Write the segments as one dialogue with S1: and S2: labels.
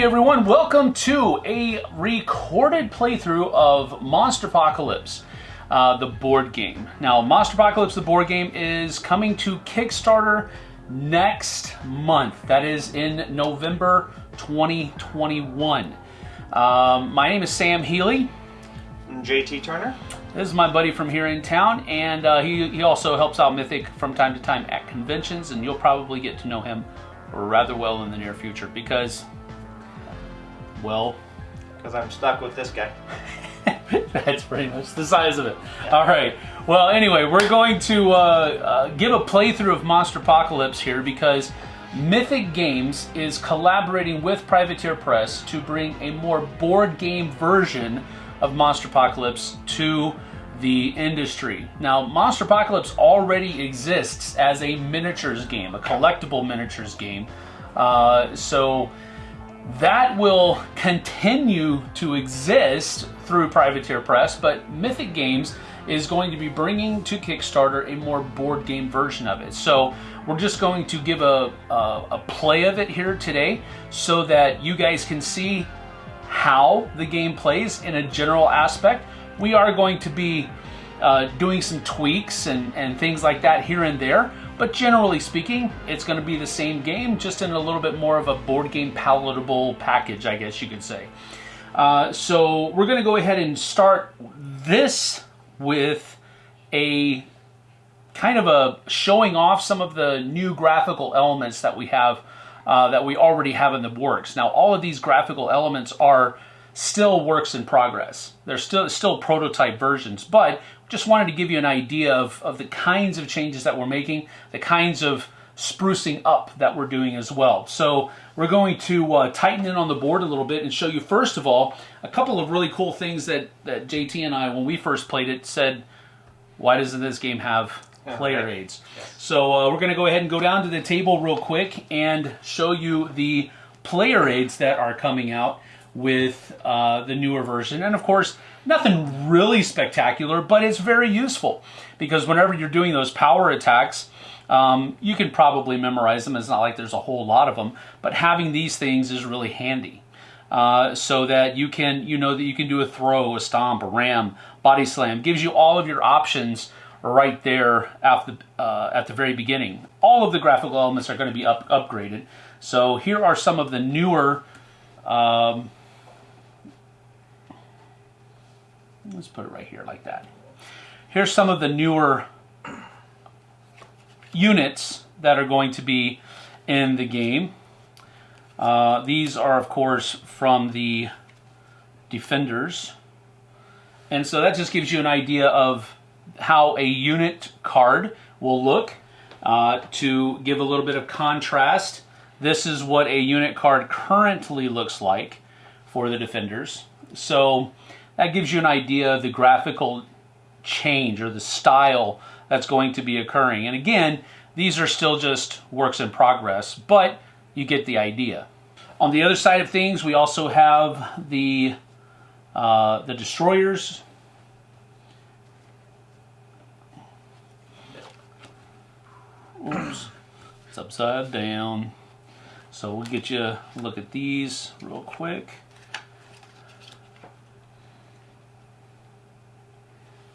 S1: Hey everyone, welcome to a recorded playthrough of Monsterpocalypse, uh, the board game. Now, Monsterpocalypse, the board game, is coming to Kickstarter next month. That is in November 2021. Um, my name is Sam Healy.
S2: JT Turner.
S1: This is my buddy from here in town, and uh, he, he also helps out Mythic from time to time at conventions, and you'll probably get to know him rather well in the near future because, well,
S2: Because I'm stuck with this guy.
S1: That's pretty much the size of it. All right. Well, anyway, we're going to uh, uh, give a playthrough of Monsterpocalypse here because Mythic Games is collaborating with Privateer Press to bring a more board game version of Monsterpocalypse to the industry. Now, Monsterpocalypse already exists as a miniatures game, a collectible miniatures game. Uh, so that will continue to exist through Privateer Press, but Mythic Games is going to be bringing to Kickstarter a more board game version of it. So we're just going to give a, a, a play of it here today so that you guys can see how the game plays in a general aspect. We are going to be uh, doing some tweaks and, and things like that here and there, but generally speaking, it's going to be the same game, just in a little bit more of a board game palatable package, I guess you could say. Uh, so we're going to go ahead and start this with a kind of a showing off some of the new graphical elements that we have uh, that we already have in the works. Now, all of these graphical elements are still works in progress. They're still still prototype versions, but just wanted to give you an idea of, of the kinds of changes that we're making, the kinds of sprucing up that we're doing as well. So we're going to uh, tighten in on the board a little bit and show you first of all a couple of really cool things that, that JT and I, when we first played it, said, why doesn't this game have player aids? So uh, we're going to go ahead and go down to the table real quick and show you the player aids that are coming out with uh, the newer version. And of course, nothing really spectacular, but it's very useful because whenever you're doing those power attacks, um, you can probably memorize them. It's not like there's a whole lot of them, but having these things is really handy. Uh, so that you can, you know, that you can do a throw, a stomp, a ram, body slam. Gives you all of your options right there at the uh, at the very beginning. All of the graphical elements are going to be up, upgraded. So here are some of the newer. Um, let's put it right here like that. Here's some of the newer units that are going to be in the game. Uh, these are, of course, from the Defenders. And so that just gives you an idea of how a unit card will look. Uh, to give a little bit of contrast, this is what a unit card currently looks like for the Defenders. So that gives you an idea of the graphical change or the style that's going to be occurring. And again, these are still just works in progress, but you get the idea. On the other side of things, we also have the uh, the destroyers. Oops, it's upside down. So we'll get you a look at these real quick.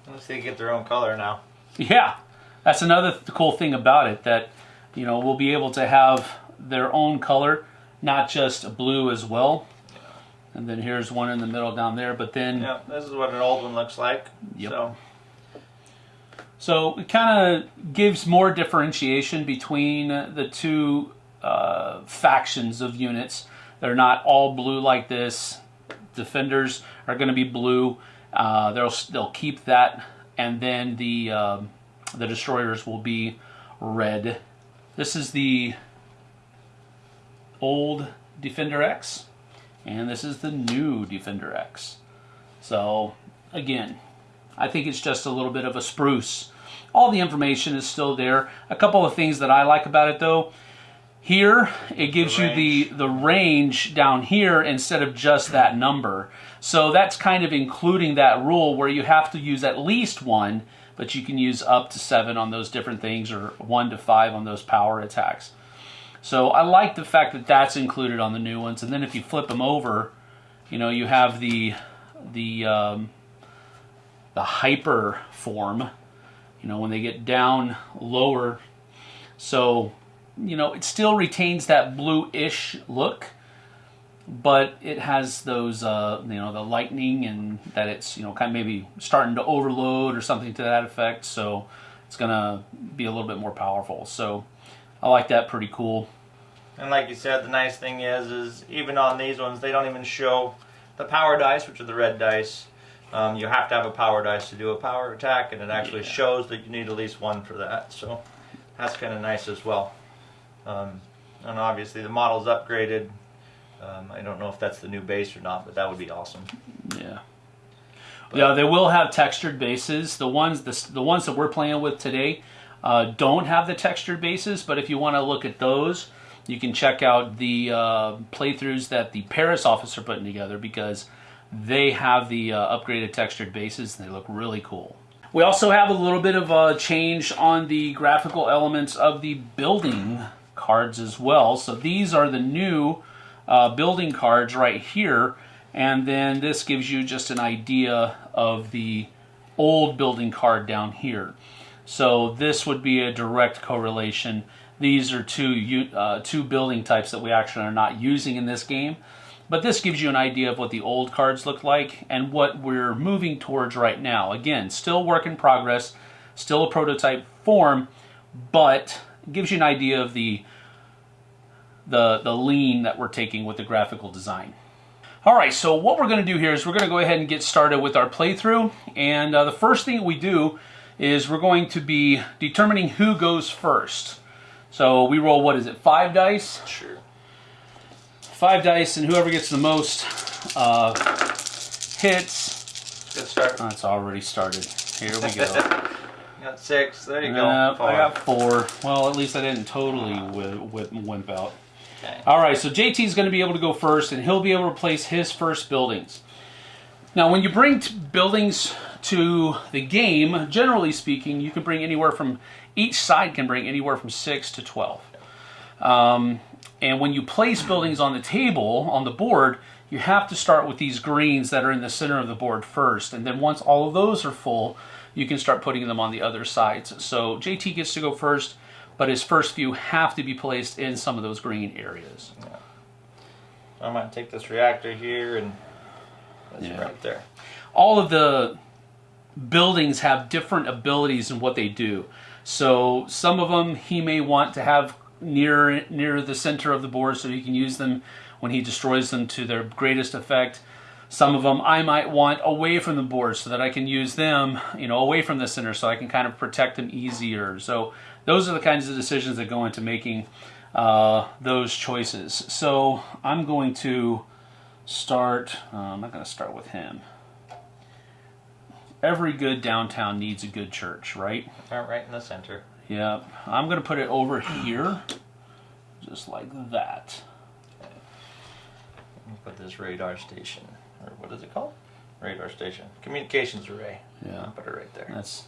S2: Unless they get their own color now.
S1: Yeah, that's another th- cool thing about it that you know we'll be able to have their own color, not just blue as well. And then here's one in the middle down there, but then
S2: Yeah, this is what an old one looks like.
S1: Yep.
S2: So,
S1: so it kind of gives more differentiation between the two uh, factions of units. They're not all blue like this. Defenders are going to be blue. Uh, they'll they'll keep that, and then the um the destroyers will be red. This is the old Defender X, and this is the new Defender X. So again, I think it's just a little bit of a spruce. All the information is still there. A couple of things that I like about it though. Here, it gives
S2: The
S1: you the, the range down here instead of just that number. So that's kind of including that rule where you have to use at least one, but you can use up to seven on those different things or one to five on those power attacks. So I like the fact that that's included on the new ones. And then if you flip them over, you know, you have the the um, the hyper form. You know, when they get down lower, so you know it still retains that blue-ish look, but it has those uh, you know the lightning and that it's you know kind of maybe starting to overload or something to that effect. So it's gonna be a little bit more powerful. So I like that. Pretty cool.
S2: And like you said, the nice thing is, is even on these ones, they don't even show the power dice, which are the red dice. Um, you have to have a power dice to do a power attack, and it actually
S1: Yeah.
S2: shows that you need at least one for that. So that's kind of nice as well. Um, and obviously, the model's upgraded. Um, I don't know if that's the new base or not, but that would be awesome.
S1: Yeah. Yeah, they will have textured bases. The ones the, the ones that we're playing with today uh, don't have the textured bases, but if you want to look at those, you can check out the uh, playthroughs that the Paris office are putting together because they have the uh, upgraded textured bases and they look really cool. We also have a little bit of a change on the graphical elements of the building cards as well. So these are the new uh, building cards right here. And then this gives you just an idea of the old building card down here. So this would be a direct correlation. These are two uh, two building types that we actually are not using in this game. But this gives you an idea of what the old cards look like and what we're moving towards right now. Again, still work in progress, still a prototype form, but gives you an idea of the the the lean that we're taking with the graphical design. All right, so what we're going to do here is we're going to go ahead and get started with our playthrough. And uh, the first thing we do is we're going to be determining who goes first. So we roll, what is it, five dice?
S2: Sure.
S1: Five dice, and whoever gets the most uh, hits.
S2: Good start.
S1: Oh, it's already started. Here we go.
S2: Got six. There you go.
S1: Uh,
S2: Four.
S1: I got four. Well, at least I didn't totally wi- wi- wimp out.
S2: Okay.
S1: All right, so JT is going to be able to go first, and he'll be able to place his first buildings. Now, when you bring buildings to the game, generally speaking, you can bring anywhere from each side can bring anywhere from six to twelve. Um, and when you place buildings on the table on the board, you have to start with these greens that are in the center of the board first, and then once all of those are full, you can start putting them on the other sides. So JT gets to go first, but his first few have to be placed in some of those green areas.
S2: Yeah. I might take this reactor here and that's
S1: Yeah.
S2: right there.
S1: all of the buildings have different abilities in what they do. So some of them he may want to have near near the center of the board so he can use them when he destroys them to their greatest effect. Some of them I might want away from the board so that I can use them, you know, away from the center so I can kind of protect them easier. So those are the kinds of decisions that go into making uh, those choices. So I'm going to start. Uh, I'm not going to start with him every good downtown needs a good church, right?
S2: Right, right in the center.
S1: Yep. I'm going to put it over here, just like that.
S2: Me put this radar station, or what is it called? Radar station. Communications array.
S1: Yeah.
S2: Put it right there.
S1: That's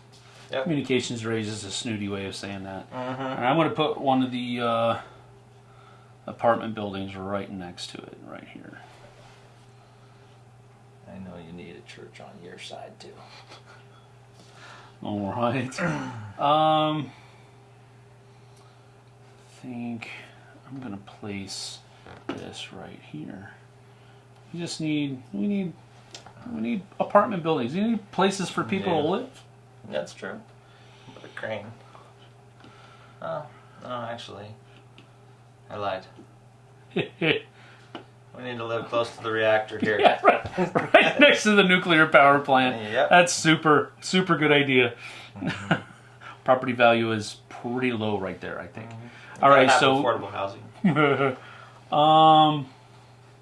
S2: Yep.
S1: communications raises a snooty way of saying that.
S2: Mm-hmm.
S1: And I'm going to put one of the uh, apartment buildings right next to it, right here.
S2: I know you need a church on your side too.
S1: All right. Um, I think I'm gonna place this right here. We just need we need we need apartment buildings. We need places for people to live.
S2: That's true. Put a crane. Oh, no, actually, I lied. We need to live close to the reactor here.
S1: yeah, right, right next to the nuclear power plant.
S2: Yep.
S1: That's super super good idea. Property value is pretty low right there, I think. All right,
S2: Gotta have
S1: so
S2: affordable housing.
S1: um,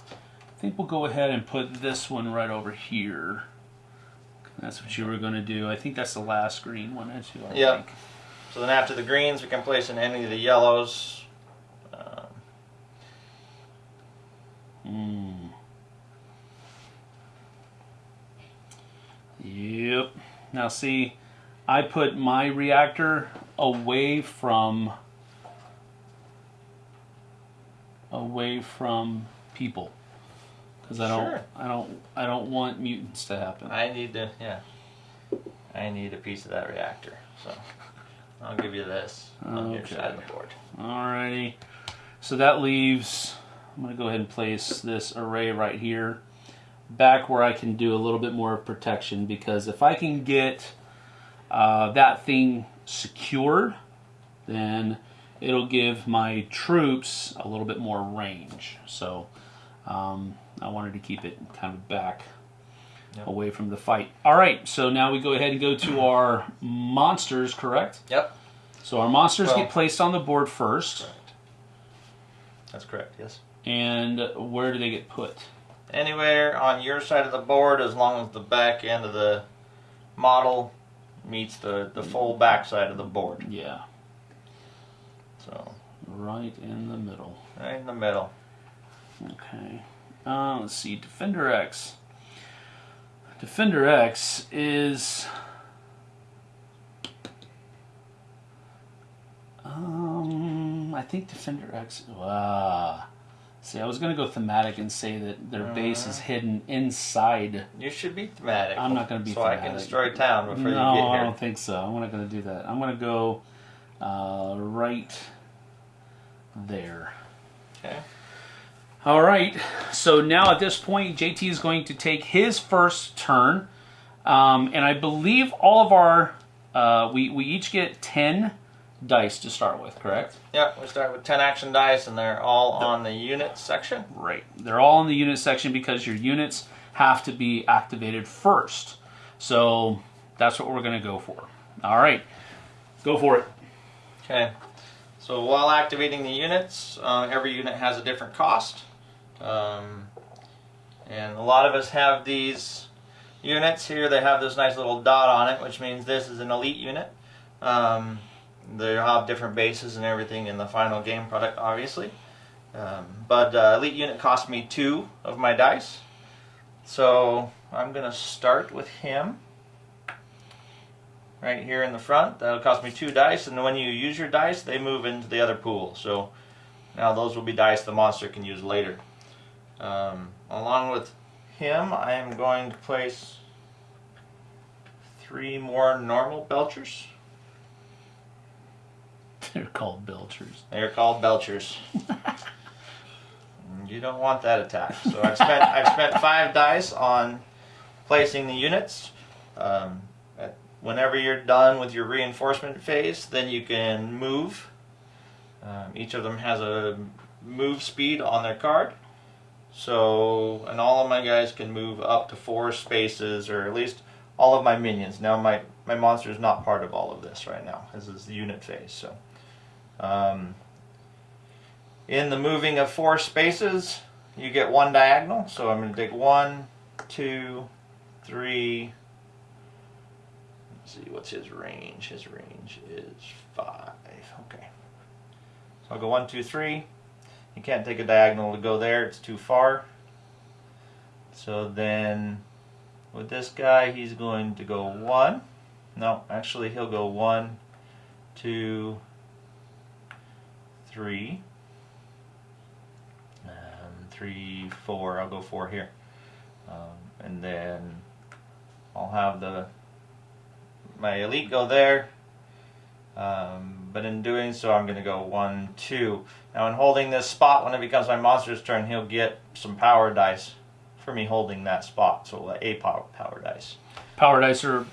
S1: I think we'll go ahead and put this one right over here. That's what you were going to do. I think that's the last green one, as you I
S2: Yeah.
S1: think.
S2: So then after the greens, we can place in any of the yellows. Um,
S1: Mm. Yep. Now see, I put my reactor away from away from people because I don't
S2: Sure.
S1: I don't I don't want mutants to happen.
S2: I need to, yeah. I need a piece of that reactor. So I'll give you this on your side of the board.
S1: Alrighty. So that leaves, I'm going to go ahead and place this array right here, back where I can do a little bit more protection because if I can get uh, that thing secured, then it'll give my troops a little bit more range. So um, I wanted to keep it kind of back
S2: Yep.
S1: away from the fight. All right, so now we go ahead and go to our monsters, correct?
S2: Yep.
S1: So our monsters
S2: Well-
S1: get placed on the board first.
S2: Correct. That's correct, yes.
S1: And where do they get put?
S2: Anywhere on your side of the board as long as the back end of the model meets the, the full mm. back side of the board.
S1: Yeah,
S2: So
S1: right in the middle.
S2: right in the middle.
S1: Okay. Uh, let's see. Defender X. Defender X is. Um, I think Defender X. Ah. See, I was going to go thematic and say that their base is hidden inside.
S2: You should be thematic.
S1: I'm not gonna be
S2: So I can destroy town before
S1: no,
S2: you get here.
S1: I don't think so. I'm not going to do that. I'm going to go uh, right there.
S2: Okay.
S1: All right. So now at this point, JT is going to take his first turn, um, and I believe all of our uh, we we each get ten dice to start with. Correct?
S2: Yeah, we start with 10 action dice and they're all on the unit section.
S1: Right. They're all in the unit section because your units have to be activated first. So that's what we're going to go for. All right. Go for it.
S2: Okay. So while activating the units, uh, every unit has a different cost. Um, and a lot of us have these units here. They have this nice little dot on it, which means this is an elite unit. Um, they have different bases and everything in the final game product, obviously. Um, but uh, elite unit cost me two of my dice. So I'm going to start with him right here in the front. That'll cost me two dice, and when you use your dice, they move into the other pool. So now those will be dice the monster can use later. Um, along with him, I am going to place three more normal Belchers.
S1: They're called Belchers.
S2: They're called Belchers. You don't want that attack. So I've spent I've spent five dice on placing the units. Um, at- whenever you're done with your reinforcement phase, then you can move. Um, each of them has a move speed on their card. So, and all of my guys can move up to four spaces, or at least all of my minions. Now, my my monster is not part of all of this right now. This is the unit phase. So, um, in the moving of four spaces, you get one diagonal. So I'm going to take one, two, three. Let's see, what's his range? His range is five. Okay. So I'll go one, two, three. You can't take a diagonal to go there, it's too far. So then with this guy, he's going to go one. No, actually, he'll go one, two, three. Um, three, four. I'll go four here. Um, and then I'll have the my elite go there. Um, but in doing so, I'm going to go one, two. Now, in holding this spot, when it becomes my monster's turn, he'll get some power dice for me holding that spot. So a power power dice.
S1: Power dice are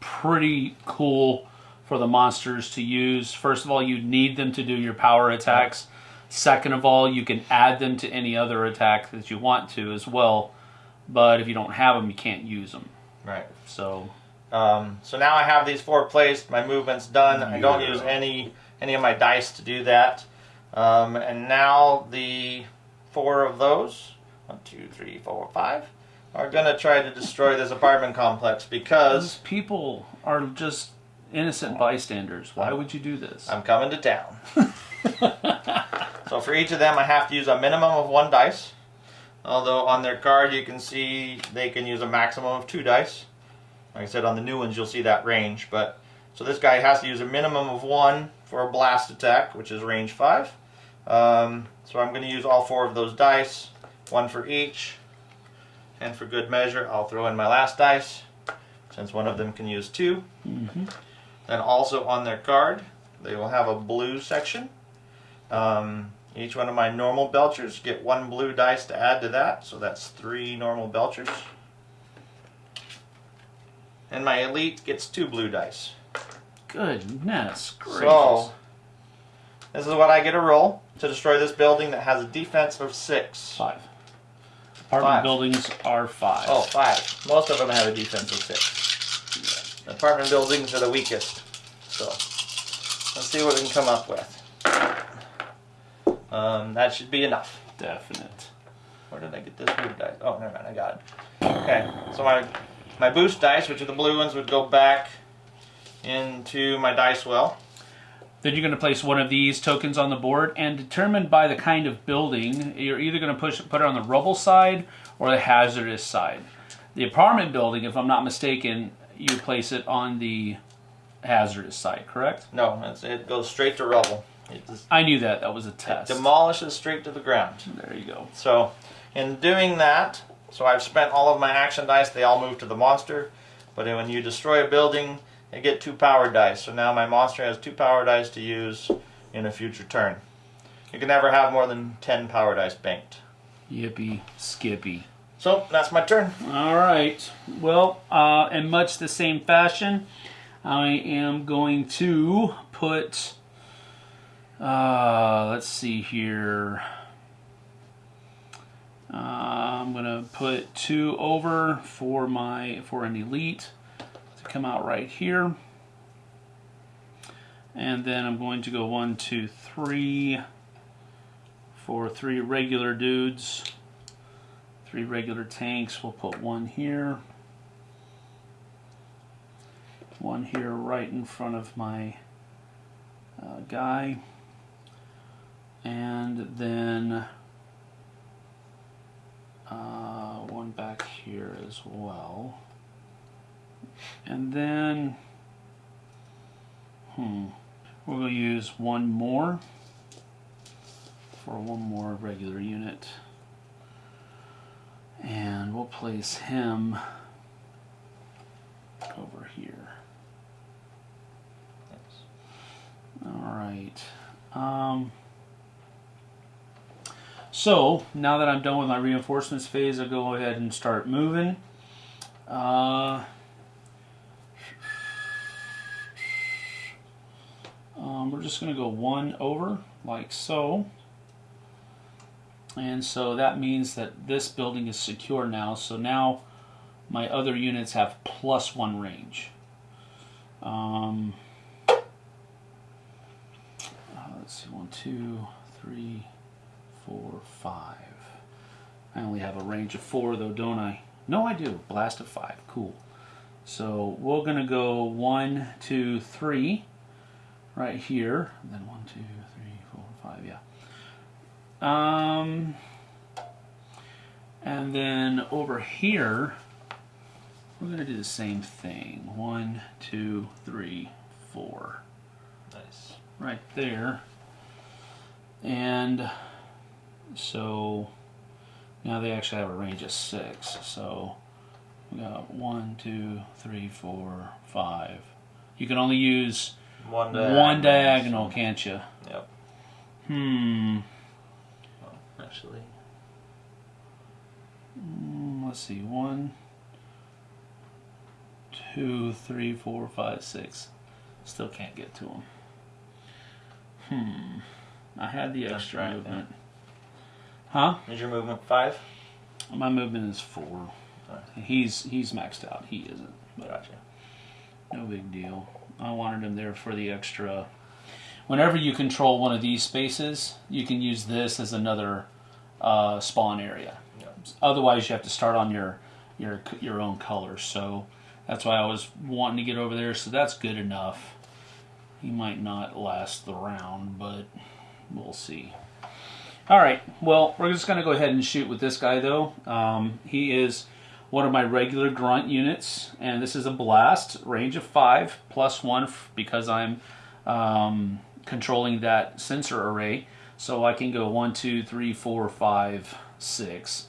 S1: pretty cool for the monsters to use. First of all, you need them to do your power attacks. Second of all, you can add them to any other attack that you want to as well. But if you don't have them, you can't use them.
S2: Right.
S1: So
S2: Um, so now I have these four placed. My movement's done. I don't use any any of my dice to do that. Um, and now the four of those, one, two, three, four, five, are gonna try to destroy this apartment complex
S1: those
S2: because
S1: people are just innocent bystanders. Why would you do this?
S2: I'm coming to town. so for each of them, I have to use a minimum of one dice. Although on their card you can see they can use a maximum of two dice. Like I said, on the new ones you'll see that range. But so this guy has to use a minimum of one for a blast attack, which is range five, Um, so I'm going to use all four of those dice, one for each. And for good measure, I'll throw in my last dice, since one of them can use 2
S1: Mm-hmm.
S2: Then also on their card, they will have a blue section. Um, each one of my normal belchers get one blue dice to add to that, so that's three normal belchers. And my elite gets two blue dice.
S1: Goodness gracious.
S2: So, this is what I get a roll to destroy this building that has a defense of six.
S1: Five. Apartment
S2: Five.
S1: buildings are five.
S2: Oh, five. Most of them have a defense of six. Apartment buildings are the weakest. So, let's see what we can come up with. Um, that should be enough.
S1: Definite.
S2: Where did I get this blue dice? Oh, never mind, I got it. Okay, so my my boost dice, which are the blue ones, would go back into my dice well.
S1: Then you're going to place one of these tokens on the board, and determined by the kind of building, you're either going to push put it on the rubble side or the hazardous side. The apartment building, if I'm not mistaken, you place it on the hazardous side, correct?
S2: No, it's, it goes straight to rubble. It just
S1: I knew that. That was a
S2: it
S1: test.
S2: demolishes straight to the ground.
S1: There you go.
S2: So, in doing that, so I've spent all of my action dice. They all move to the monster. But when you destroy a building, they get two power dice. So now my monster has two power dice to use in a future turn. You can never have more than ten power dice banked.
S1: Yippee skippy.
S2: So that's my turn.
S1: All right. Well, uh, in much the same fashion, I am going to put. Uh, let's see here. Uh, I'm gonna put two over for my for an elite to come out right here, and then I'm going to go one, two, three for three regular dudes. Three regular tanks. We'll put one here, one here right in front of my uh, guy, and then uh, one back here as well. And then, hmm, we'll use one more for one more regular unit. And we'll place him over here. All right. Um, so now that I'm done with my reinforcements phase, I'll go ahead and start moving. Uh, um, we're just going to go one over, like so. And so that means that this building is secure now. So now my other units have plus one range. Um, uh, let's see, one, two, three, four, five. I only have a range of four though, don't I? No, I do. Blast of five. Cool. So we're going to go one, two, three right here. And then one, two, three, four, five. Yeah. Um, and then over here, we're going to do the same thing. One, two, three, four.
S2: Nice.
S1: Right there. And so now they actually have a range of six. So we got one, two, three, four, five. You can only use
S2: One
S1: one diagonal, can't you?
S2: Yep.
S1: Hmm.
S2: Actually,
S1: Mm, let's see, one, two, three, four, five, six. Still can't get to them. Hmm. I had the extra movement. Huh?
S2: is your movement five?
S1: My movement is four.
S2: Alright.
S1: He's he's maxed out. He isn't, but
S2: Gotcha.
S1: no big deal. I wanted him there for the extra. Whenever you control one of these spaces, you can use this as another uh, spawn area.
S2: Yep.
S1: Otherwise, you have to start on your your your own color. So that's why I was wanting to get over there. So that's good enough. He might not last the round, but we'll see. All right. Well, we're just going to go ahead and shoot with this guy, though. Um, he is one of my regular grunt units, and this is a blast, range of five, plus one because I'm um, controlling that sensor array. So I can go one, two, three, four, five, six.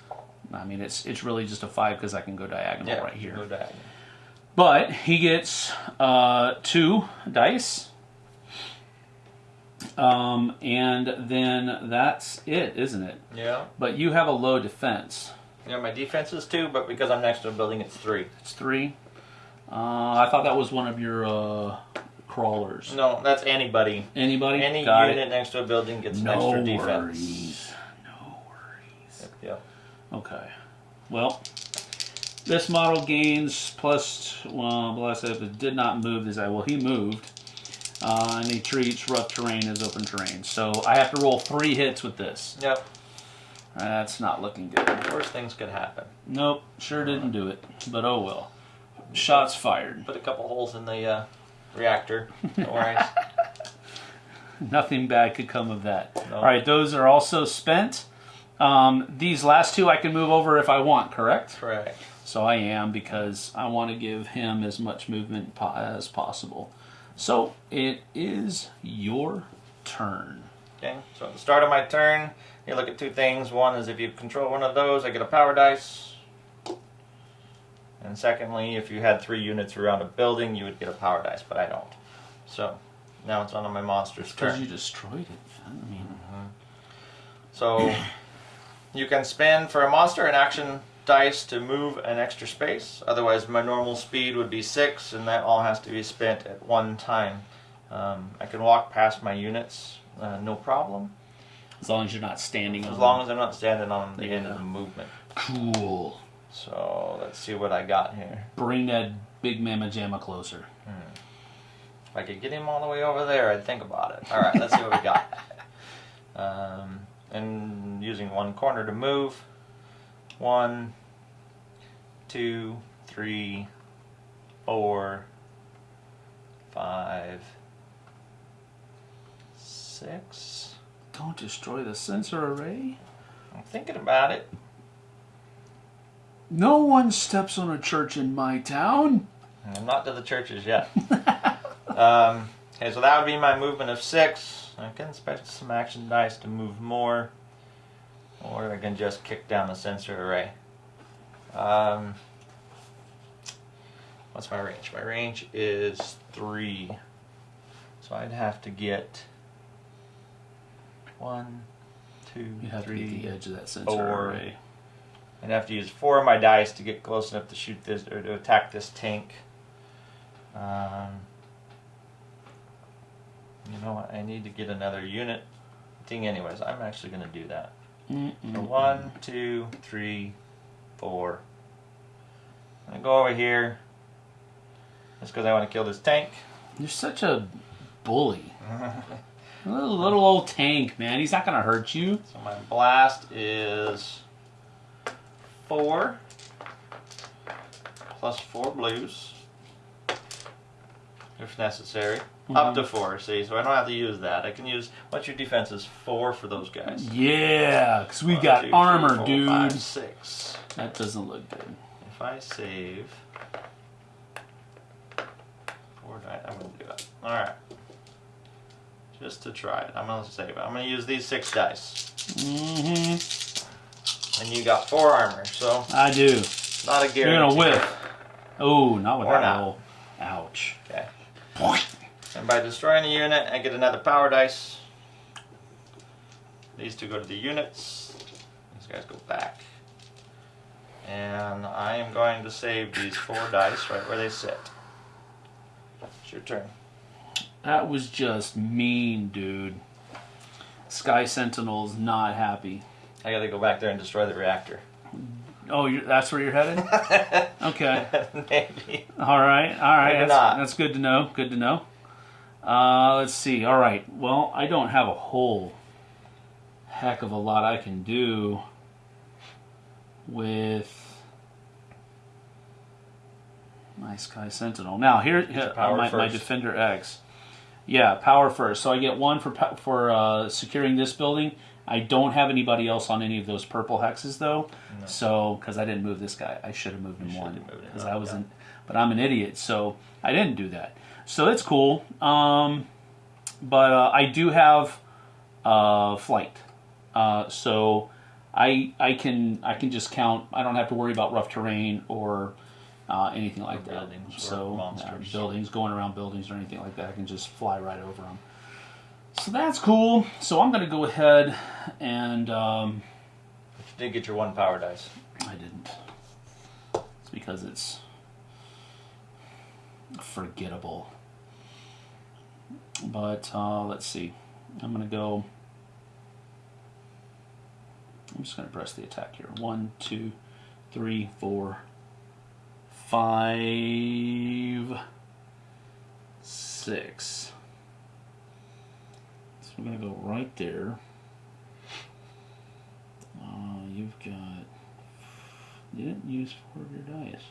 S1: I mean, it's it's really just a five because I can go diagonal
S2: Yeah,
S1: right here.
S2: Go diagonal.
S1: But he gets uh, two dice. Um, and then that's it, isn't it?
S2: Yeah.
S1: But you have a low defense.
S2: Yeah, my defense is two, but because I'm next to a building, it's three.
S1: It's three. Uh, I thought that was one of your uh, crawlers.
S2: No, that's anybody.
S1: Anybody?
S2: Any
S1: Got
S2: unit
S1: it.
S2: next to a building gets an
S1: No
S2: extra defense.
S1: No worries. No worries.
S2: Yeah.
S1: Okay. Well, this model gains plus, well, bless it, did not move this. I well, he moved. Uh, and he treats rough terrain as open terrain. So I have to roll three hits with this.
S2: Yep.
S1: That's not looking good.
S2: Worst things could happen.
S1: Nope, sure didn't do it. But oh well. Shots fired.
S2: Put a couple holes in the uh, reactor. No worries.
S1: Nothing bad could come of that.
S2: No.
S1: All right, those are also spent. Um, these last two I can move over if I want, correct?
S2: Correct.
S1: So I am because I want to give him as much movement po- as possible. So it is your turn.
S2: Okay. So at the start of my turn, you look at two things. One is if you control one of those, I get a power dice. And secondly, if you had three units around a building, you would get a power dice, but I don't. So now it's on on my monster's turn.
S1: Because you destroyed it. I mean, mm-hmm.
S2: So you can spend for a monster an action dice to move an extra space. Otherwise, my normal speed would be six, and that all has to be spent at one time. Um, I can walk past my units, uh, no problem,
S1: as long as you're not standing
S2: as
S1: on
S2: long as I'm not standing on the end of the movement.
S1: Cool.
S2: So let's see what I got here.
S1: Bring that big mamma jamma closer.
S2: If I could get him all the way over there, I'd think about it. All right, let's see what we got. Um, and using one corner to move. One, two, three, four, five, six.
S1: Don't destroy the sensor array.
S2: I'm thinking about it.
S1: No one steps on a church in my town.
S2: I'm not to the churches yet. um, okay, so that would be my movement of six. I can spend some action dice to move more, or I can just kick down the sensor array. Um, what's my range? My range is three, so I'd have to get one, two,
S1: You have to get the edge of that sensor
S2: four.
S1: array.
S2: I'd have to use four of my dice to get close enough to shoot this or to attack this tank. Um, you know what? I need to get another unit thing, anyways. I'm actually going to do that.
S1: Mm-mm.
S2: So one, two, three, four. I'm going to go over here. Just because I want to kill this tank.
S1: You're such a bully. Little, little old tank, man. He's not gonna hurt you.
S2: So my blast is four plus four blues, if necessary. Up to four, see, so I don't have to use that. I can use what's your defense is four for those guys.
S1: Yeah, because we
S2: One,
S1: got
S2: two, three,
S1: armor,
S2: four,
S1: dude.
S2: five, six.
S1: That doesn't look good.
S2: If I save four die, I'm gonna do it. Alright. Just to try it. I'm gonna save it. I'm gonna use these six dice.
S1: Mm-hmm.
S2: And you got four armor, so
S1: I do.
S2: not a guarantee.
S1: You're gonna whiff. Oh, not with
S2: Or
S1: that
S2: not.
S1: roll. Ouch.
S2: Okay. And by destroying a unit, I get another power dice. These two go to the units. These guys go back. And I am going to save these four dice right where they sit. It's your turn.
S1: That was just mean, dude. Sky Sentinel's not happy.
S2: I gotta go back there and destroy the reactor.
S1: Oh, you're, that's where you're headed? Okay.
S2: Maybe.
S1: All right. All right.
S2: Maybe
S1: That's,
S2: not.
S1: that's good to know. Good to know. Uh, let's see. All right. Well, I don't have a whole heck of a lot I can do with my Sky Sentinel. Now here, here my, my. Defender X. Yeah, power first. So I get one for for uh, securing this building. I don't have anybody else on any of those purple hexes though. So because I didn't move this guy, I should have moved him one
S2: have moved him
S1: because I wasn't. But I'm an idiot, so I didn't do that. So it's cool. Um, but uh, I do have uh, flight. Uh, so I I can I can just count. I don't have to worry about rough terrain or uh, anything like that.
S2: buildings or
S1: so buildings going around buildings or anything like that. I can just fly right over them. So that's cool. So I'm going to go ahead and um,
S2: You did get your one power dice.
S1: I didn't. It's because it's forgettable. But uh, let's see. I'm gonna go. I'm just gonna press the attack here. One, two, three, four, five, six. So we're gonna go right there. Uh, you've got. You didn't use four of your dice.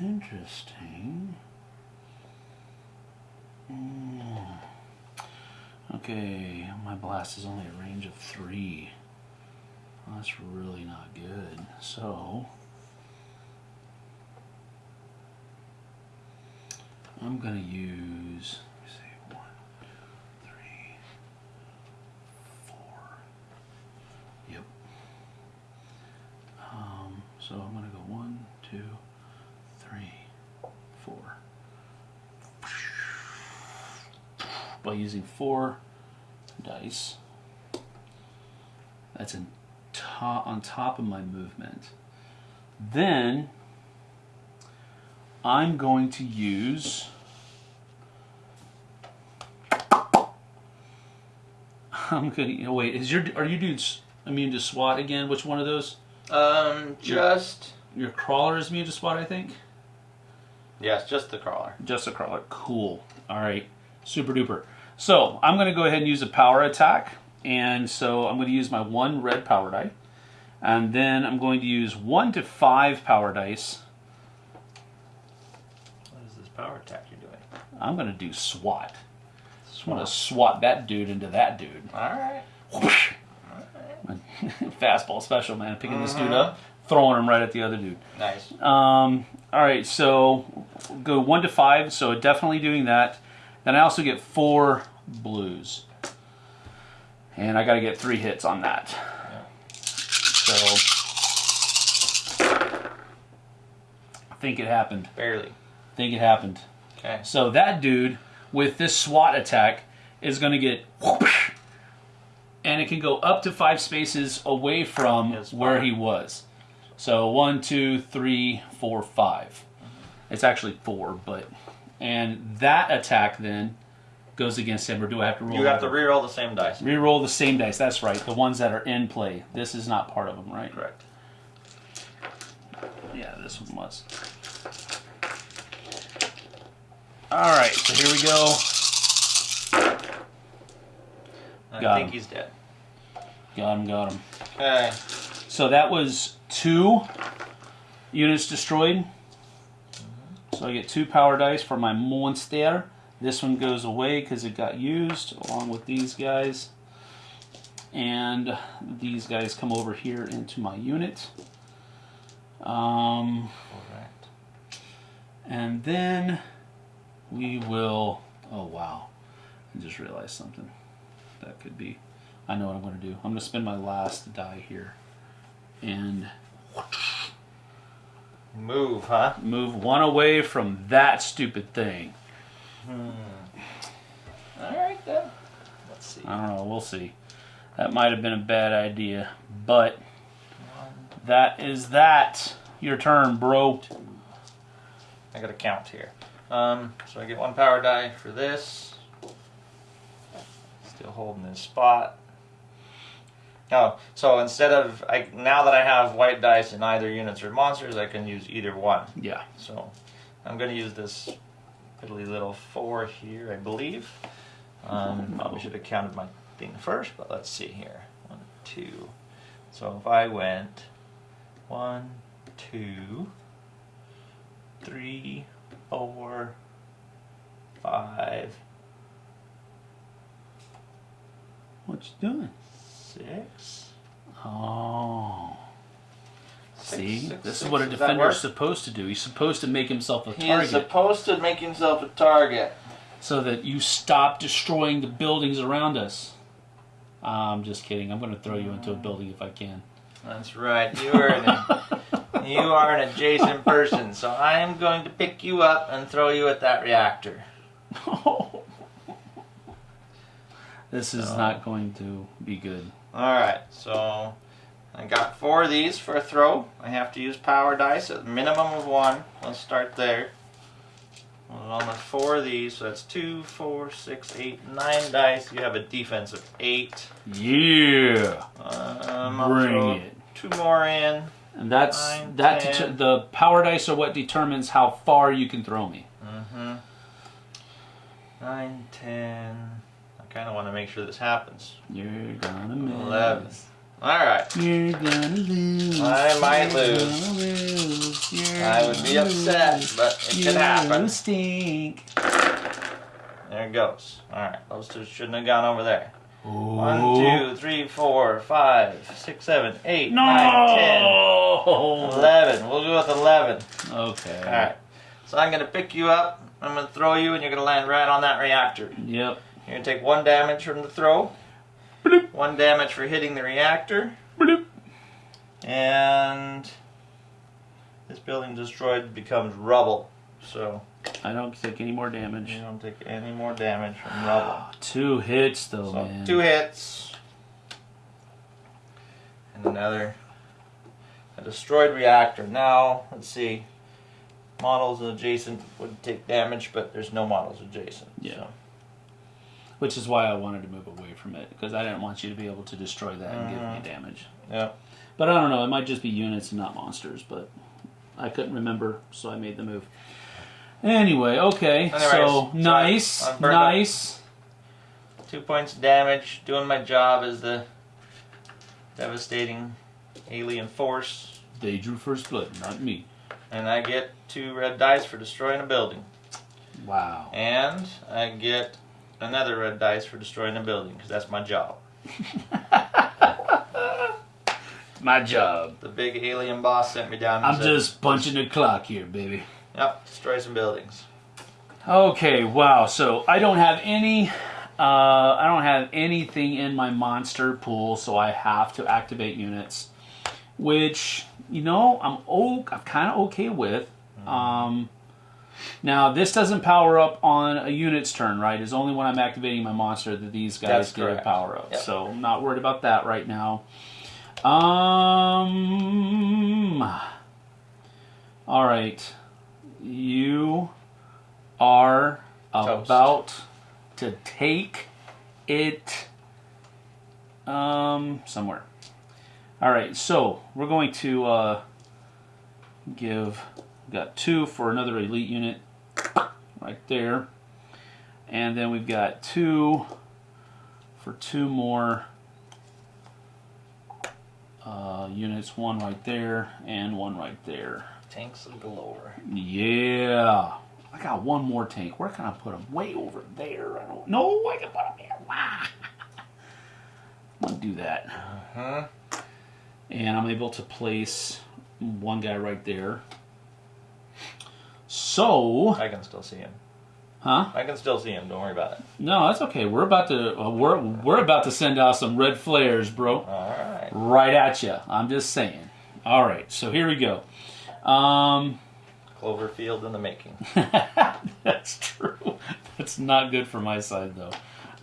S1: Interesting. Mm. Okay, my blast is only a range of three. Well, that's really not good. So. I'm gonna use. Let me see. One, three, four. Yep. Um, so I'm gonna go one, two, three, four. By using four dice. That's in on top of my movement. Then I'm going to use I'm gonna wait. Is your are you doing s- immune to SWAT again? Which one of those?
S2: Um, just
S1: Your crawler is immune to SWAT, I think.
S2: yes, just the crawler.
S1: Just the crawler. Cool. All right. Super duper. So I'm going to go ahead and use a power attack. And so I'm going to use my one red power die. And then I'm going to use one to five power dice.
S2: What is this power attack you're doing?
S1: I'm going to do SWAT. I'm going to swat that dude into that dude.
S2: All right.
S1: Whoosh. Fastball special, man. Picking this dude up, throwing him right at the other dude.
S2: Nice.
S1: Um, all right, so go one to five. So definitely doing that. Then I also get four blues, and I got to get three hits on that. So I think it happened.
S2: Barely.
S1: I think it happened.
S2: Okay.
S1: So that dude with this SWAT attack is going to get whoosh, and it can go up to five spaces away from
S2: His
S1: where he was. So one, two, three, four, five. It's actually four, but and that attack then goes against him. Or do I have to roll?
S2: You have to reroll the same dice.
S1: Reroll the same dice. That's right. The ones that are in play. This is not part of them, right?
S2: Correct.
S1: Yeah, this one was. All right, so here we go.
S2: I
S1: Got
S2: think
S1: him.
S2: he's dead.
S1: Got him, got him.
S2: Okay.
S1: So that was two units destroyed. So I get two power dice for my monster. This one goes away because it got used along with these guys. And these guys come over here into my unit. Um,
S2: Correct.
S1: and then we will. Oh, wow. I just realized something. That could be. I know what I'm going to do. I'm going to spend my last die here. And
S2: Move, huh?
S1: move one away from that stupid thing.
S2: All right then. Let's see.
S1: I don't know. We'll see. That might have been a bad idea, but that is that. Your turn, bro.
S2: I got to count here. Um, so I get one power die for this. Still holding this spot. Oh, so instead of I now that I have white dice in either units or monsters, I can use either one.
S1: Yeah.
S2: So I'm going to use this piddly little four here, I believe. Um, probably should have counted my thing first, but let's see here. One, two. So if I went one, two, three, four, five,
S1: What you doing?
S2: six.
S1: Oh.
S2: six,
S1: See,
S2: six,
S1: this is what a defender is supposed to do. He's supposed to make himself a
S2: He
S1: target
S2: supposed to make himself a target.
S1: so that you stop destroying the buildings around us. I'm just kidding. I'm going to throw you into a building if I can.
S2: That's right. You are an, you are an adjacent person, so I am going to pick you up and throw you at that reactor.
S1: this is not going to be good.
S2: All right, so I got four of these for a throw. I have to use power dice at a minimum of one. Let's start there. On the four of these, so that's two, four, six, eight, nine dice. You have a defense of eight.
S1: Yeah.
S2: Um,
S1: Bring it.
S2: Two more in.
S1: And that's
S2: Nine,
S1: that. The power dice are what determines how far you can throw me.
S2: Mm-hmm. Nine, ten. I kind of want to make sure this happens.
S1: You're gonna miss.
S2: Eleven. All right.
S1: You're gonna lose.
S2: I might
S1: You're
S2: lose.
S1: gonna lose. You're
S2: I would be upset,
S1: lose.
S2: but it
S1: You
S2: can happen.
S1: stink.
S2: There it goes. All right. Those two shouldn't have gone over there. One,
S1: Ooh.
S2: two, three, four, five, six, seven, eight, nine, ten,
S1: No.
S2: eleven. We'll go with eleven.
S1: Okay.
S2: All right. So I'm gonna pick you up. I'm gonna throw you, and you're gonna land right on that reactor.
S1: Yep.
S2: You're gonna take one damage from the throw.
S1: Bloop.
S2: One damage for hitting the reactor.
S1: Bloop.
S2: And this building destroyed becomes rubble. So
S1: I don't take any more damage.
S2: you don't take any more damage from rubble.
S1: Ah, two hits though,
S2: So
S1: man.
S2: two hits. And another a destroyed reactor. Now, let's see. Models adjacent would take damage, but there's no models adjacent.
S1: Yeah.
S2: So.
S1: Which is why I wanted to move away from it because I didn't want you to be able to destroy that and give me
S2: Mhm.
S1: damage.
S2: Yeah.
S1: But I don't know. It might just be units and not monsters. But I couldn't remember, so I made the move. Anyway, okay.
S2: Anyways,
S1: so
S2: so
S1: nice,
S2: I burned up-
S1: nice.
S2: Two points of damage. Doing my job as the devastating alien force.
S1: They drew first blood, not me.
S2: And I get two red dice for destroying a building.
S1: Wow.
S2: And I get another red dice for destroying a building, because that's my job.
S1: My job.
S2: The big alien boss sent me down and
S1: I'm
S2: said,
S1: just punching the clock here, baby.
S2: Yep, destroy some buildings.
S1: Okay, wow. So I don't have any. Uh, I don't have anything in my monster pool, so I have to activate units, which you know I'm o- I'm kind of okay with. Um, now this doesn't power up on a unit's turn, right? It's only when I'm activating my monster that these guys
S2: That's
S1: get a power up.
S2: Yep.
S1: So I'm not worried about that right now. Um. All right, you are
S2: Toast.
S1: about to take it um somewhere. All right, so we're going to uh, give got two for another elite unit right there, and then we've got two for two more uh, units. One right there and one right there.
S2: Tanks galore.
S1: Yeah. I got one more tank. Where can I put them? Way over there. I don't know. I can put them here. I'm going to do that.
S2: Huh?
S1: And I'm able to place one guy right there. So,
S2: I can still see him.
S1: huh?
S2: I can still see him. Don't worry about it.
S1: No, that's okay. We're about to uh, we're we're about to send out some red flares, bro.
S2: All right.
S1: Right at you. I'm just saying. All right. So here we go. Um
S2: Cloverfield in the making.
S1: That's true. That's not good for my side, though.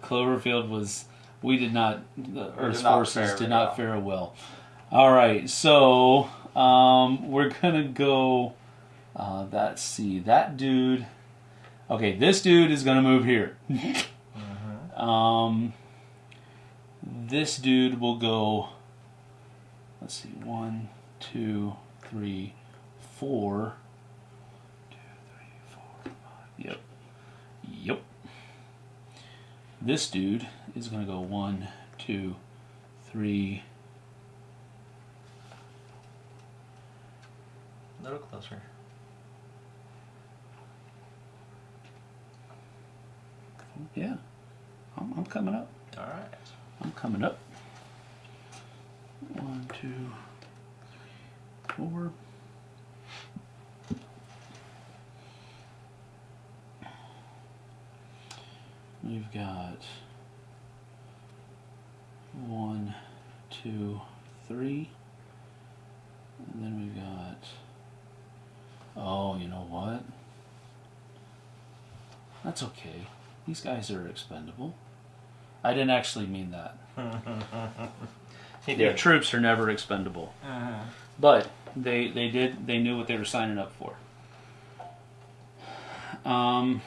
S1: Cloverfield was. We did not. The Earth's forces did not fare well. All right, so um, we're gonna go. Uh, let's see. That dude. Okay, this dude is gonna move here. Um, this dude will go. Let's see. One, two, three, four. Two, three, four, five. Yep. Yep. This dude is going to go one, two, three.
S2: A little closer.
S1: Yeah. I'm, I'm coming up.
S2: All right.
S1: I'm coming up. One, two, three, four. We've got One, two, three. And then we've got. Oh, you know what? That's okay. These guys are expendable. I didn't actually mean that.
S2: He
S1: Their troops are never expendable. But they they did they knew what they were signing up for. Um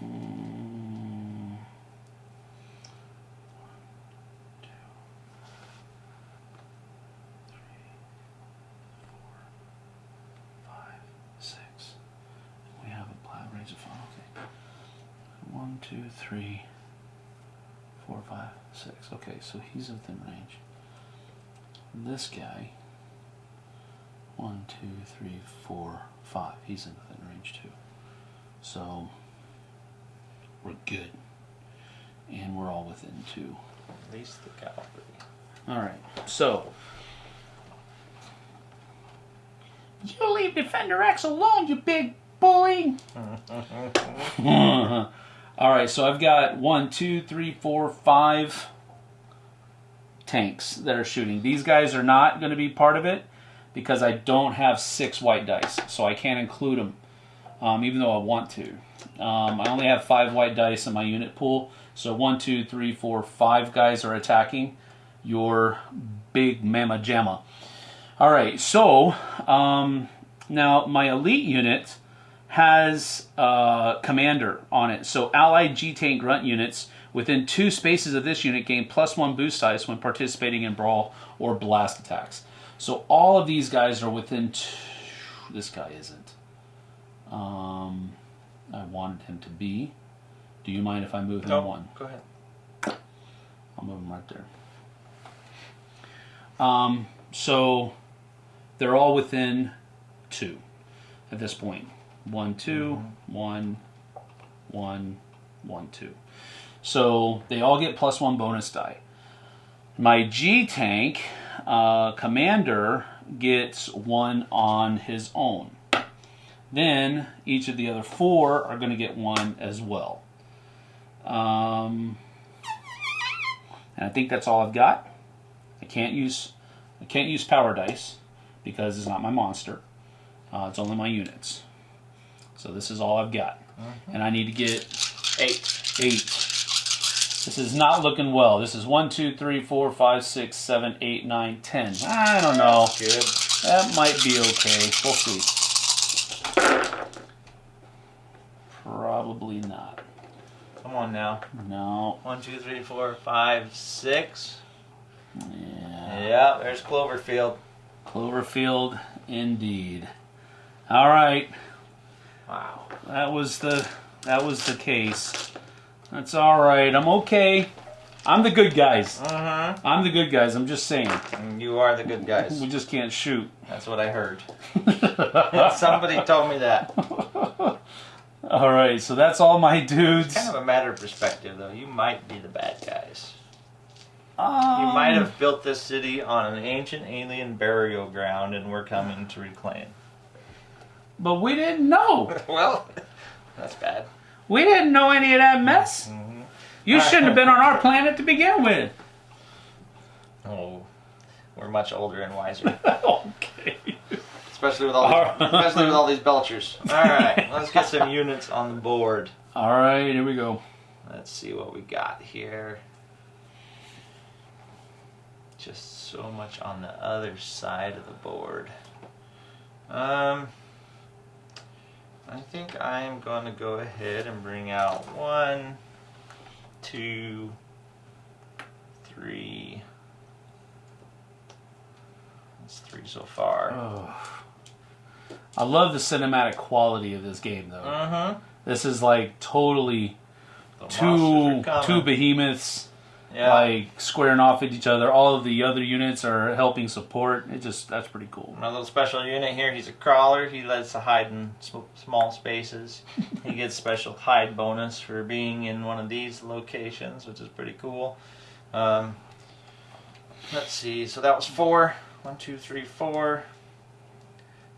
S1: mm, two, three, four, five, six. We have a black razor phone. Okay. One, two, three, four, five, six. Okay, so he's within range. This guy, one, two, three, four, five. He's in within range too. So we're good, and we're all within two.
S2: At least the cavalry.
S1: All right, so. You leave Defender X alone, you big bully! All right, so I've got one, two, three, four, five tanks that are shooting. These guys are not going to be part of it because I don't have six white dice, so I can't include them, um, even though I want to. Um, I only have five white dice in my unit pool, so one, two, three, four, five guys are attacking your big mama jamma. All right, so um, now my elite unit has uh, commander on it. So allied G tank grunt units within two spaces of this unit gain plus one boost dice when participating in brawl or blast attacks. So all of these guys are within. Two, this guy isn't. Um, I wanted him to be. Do you mind if I move him
S2: No,
S1: one?
S2: go ahead.
S1: I'll move him right there. Um, so they're all within two at this point. One, two, one, one, one, two. So they all get plus one bonus die. My G tank uh, commander gets one on his own. Then each of the other four are going to get one as well. Um, and I think that's all I've got. I can't use I can't use power dice because it's not my monster. Uh, it's only my units. So this is all I've got, and I need to get
S2: Eight.
S1: eight. This is not looking well. This is one, two, three, four, five, six, seven, eight, nine, ten. I don't know.
S2: Good.
S1: That might be okay. We'll see. Probably not.
S2: Come on now.
S1: No.
S2: One, two, three, four, five, six.
S1: Yeah.
S2: Yeah, there's Cloverfield.
S1: Cloverfield, indeed. All right.
S2: Wow.
S1: That was the that was the case. That's all right. I'm okay. I'm the good guys.
S2: Uh
S1: I'm the good guys. I'm just saying.
S2: huh. You are the good guys.
S1: We just can't shoot.
S2: That's what I heard. Somebody told me that.
S1: All right. So that's all my dudes.
S2: Kind of a matter of perspective, though. You might be the bad guys.
S1: Um,
S2: You might have built this city on an ancient alien burial ground, and we're coming to reclaim.
S1: But we didn't know.
S2: Well, that's bad.
S1: We didn't know any of that mess.
S2: Mhm.
S1: You shouldn't have been on our planet to begin with.
S2: Oh, we're much older and wiser,
S1: okay.
S2: especially with all
S1: All
S2: these,
S1: right.
S2: especially with all these belchers. All right, let's get some units on the board.
S1: All right. Here we go.
S2: Let's see what we got here. Just so much on the other side of the board. Um, I think I'm going to go ahead and bring out one, two, three. That's three so far.
S1: Oh. I love the cinematic quality of this game, though.
S2: Uh huh.
S1: This is like totally
S2: The
S1: two two behemoths
S2: Yeah.
S1: like squaring off at each other. All of the other units are helping support. It just that's pretty cool.
S2: My little special unit here, he's a crawler. He likes to hide in small spaces. he gets special hide bonus for being in one of these locations, which is pretty cool. Um, let's see. So that was four. One, two, three, four.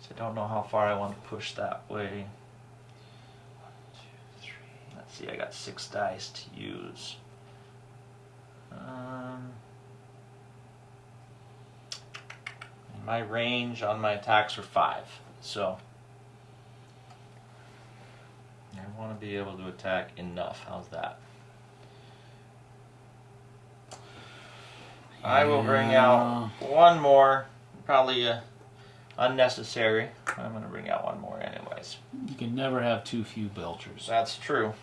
S2: So I don't know how far I want to push that way. One, two, three. Let's see, I got six dice to use. Um, my range on my attacks are five, so I want to be able to attack enough. How's that? I will bring out one more, probably uh, unnecessary. I'm going to bring out one more anyways.
S1: You can never have too few belchers.
S2: That's true.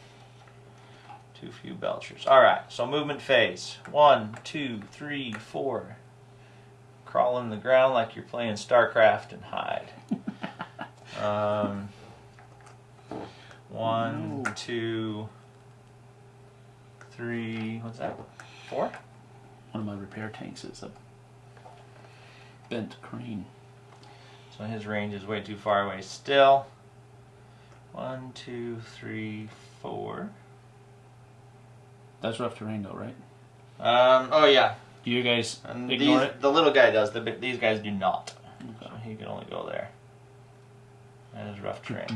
S2: Too few belchers. All right, so movement phase. One, two, three, four. Crawl in the ground like you're playing StarCraft and hide. um, one,
S1: Ooh.
S2: two, three. What's that? Four?
S1: One of my repair tanks is a bent crane.
S2: So his range is way too far away still. One, two, three, four.
S1: That's rough terrain, though, right?
S2: Um, oh yeah,
S1: Do you guys
S2: and
S1: ignore
S2: these,
S1: it?
S2: the little guy does. The these guys do not.
S1: Okay.
S2: So he can only go there. That is rough terrain.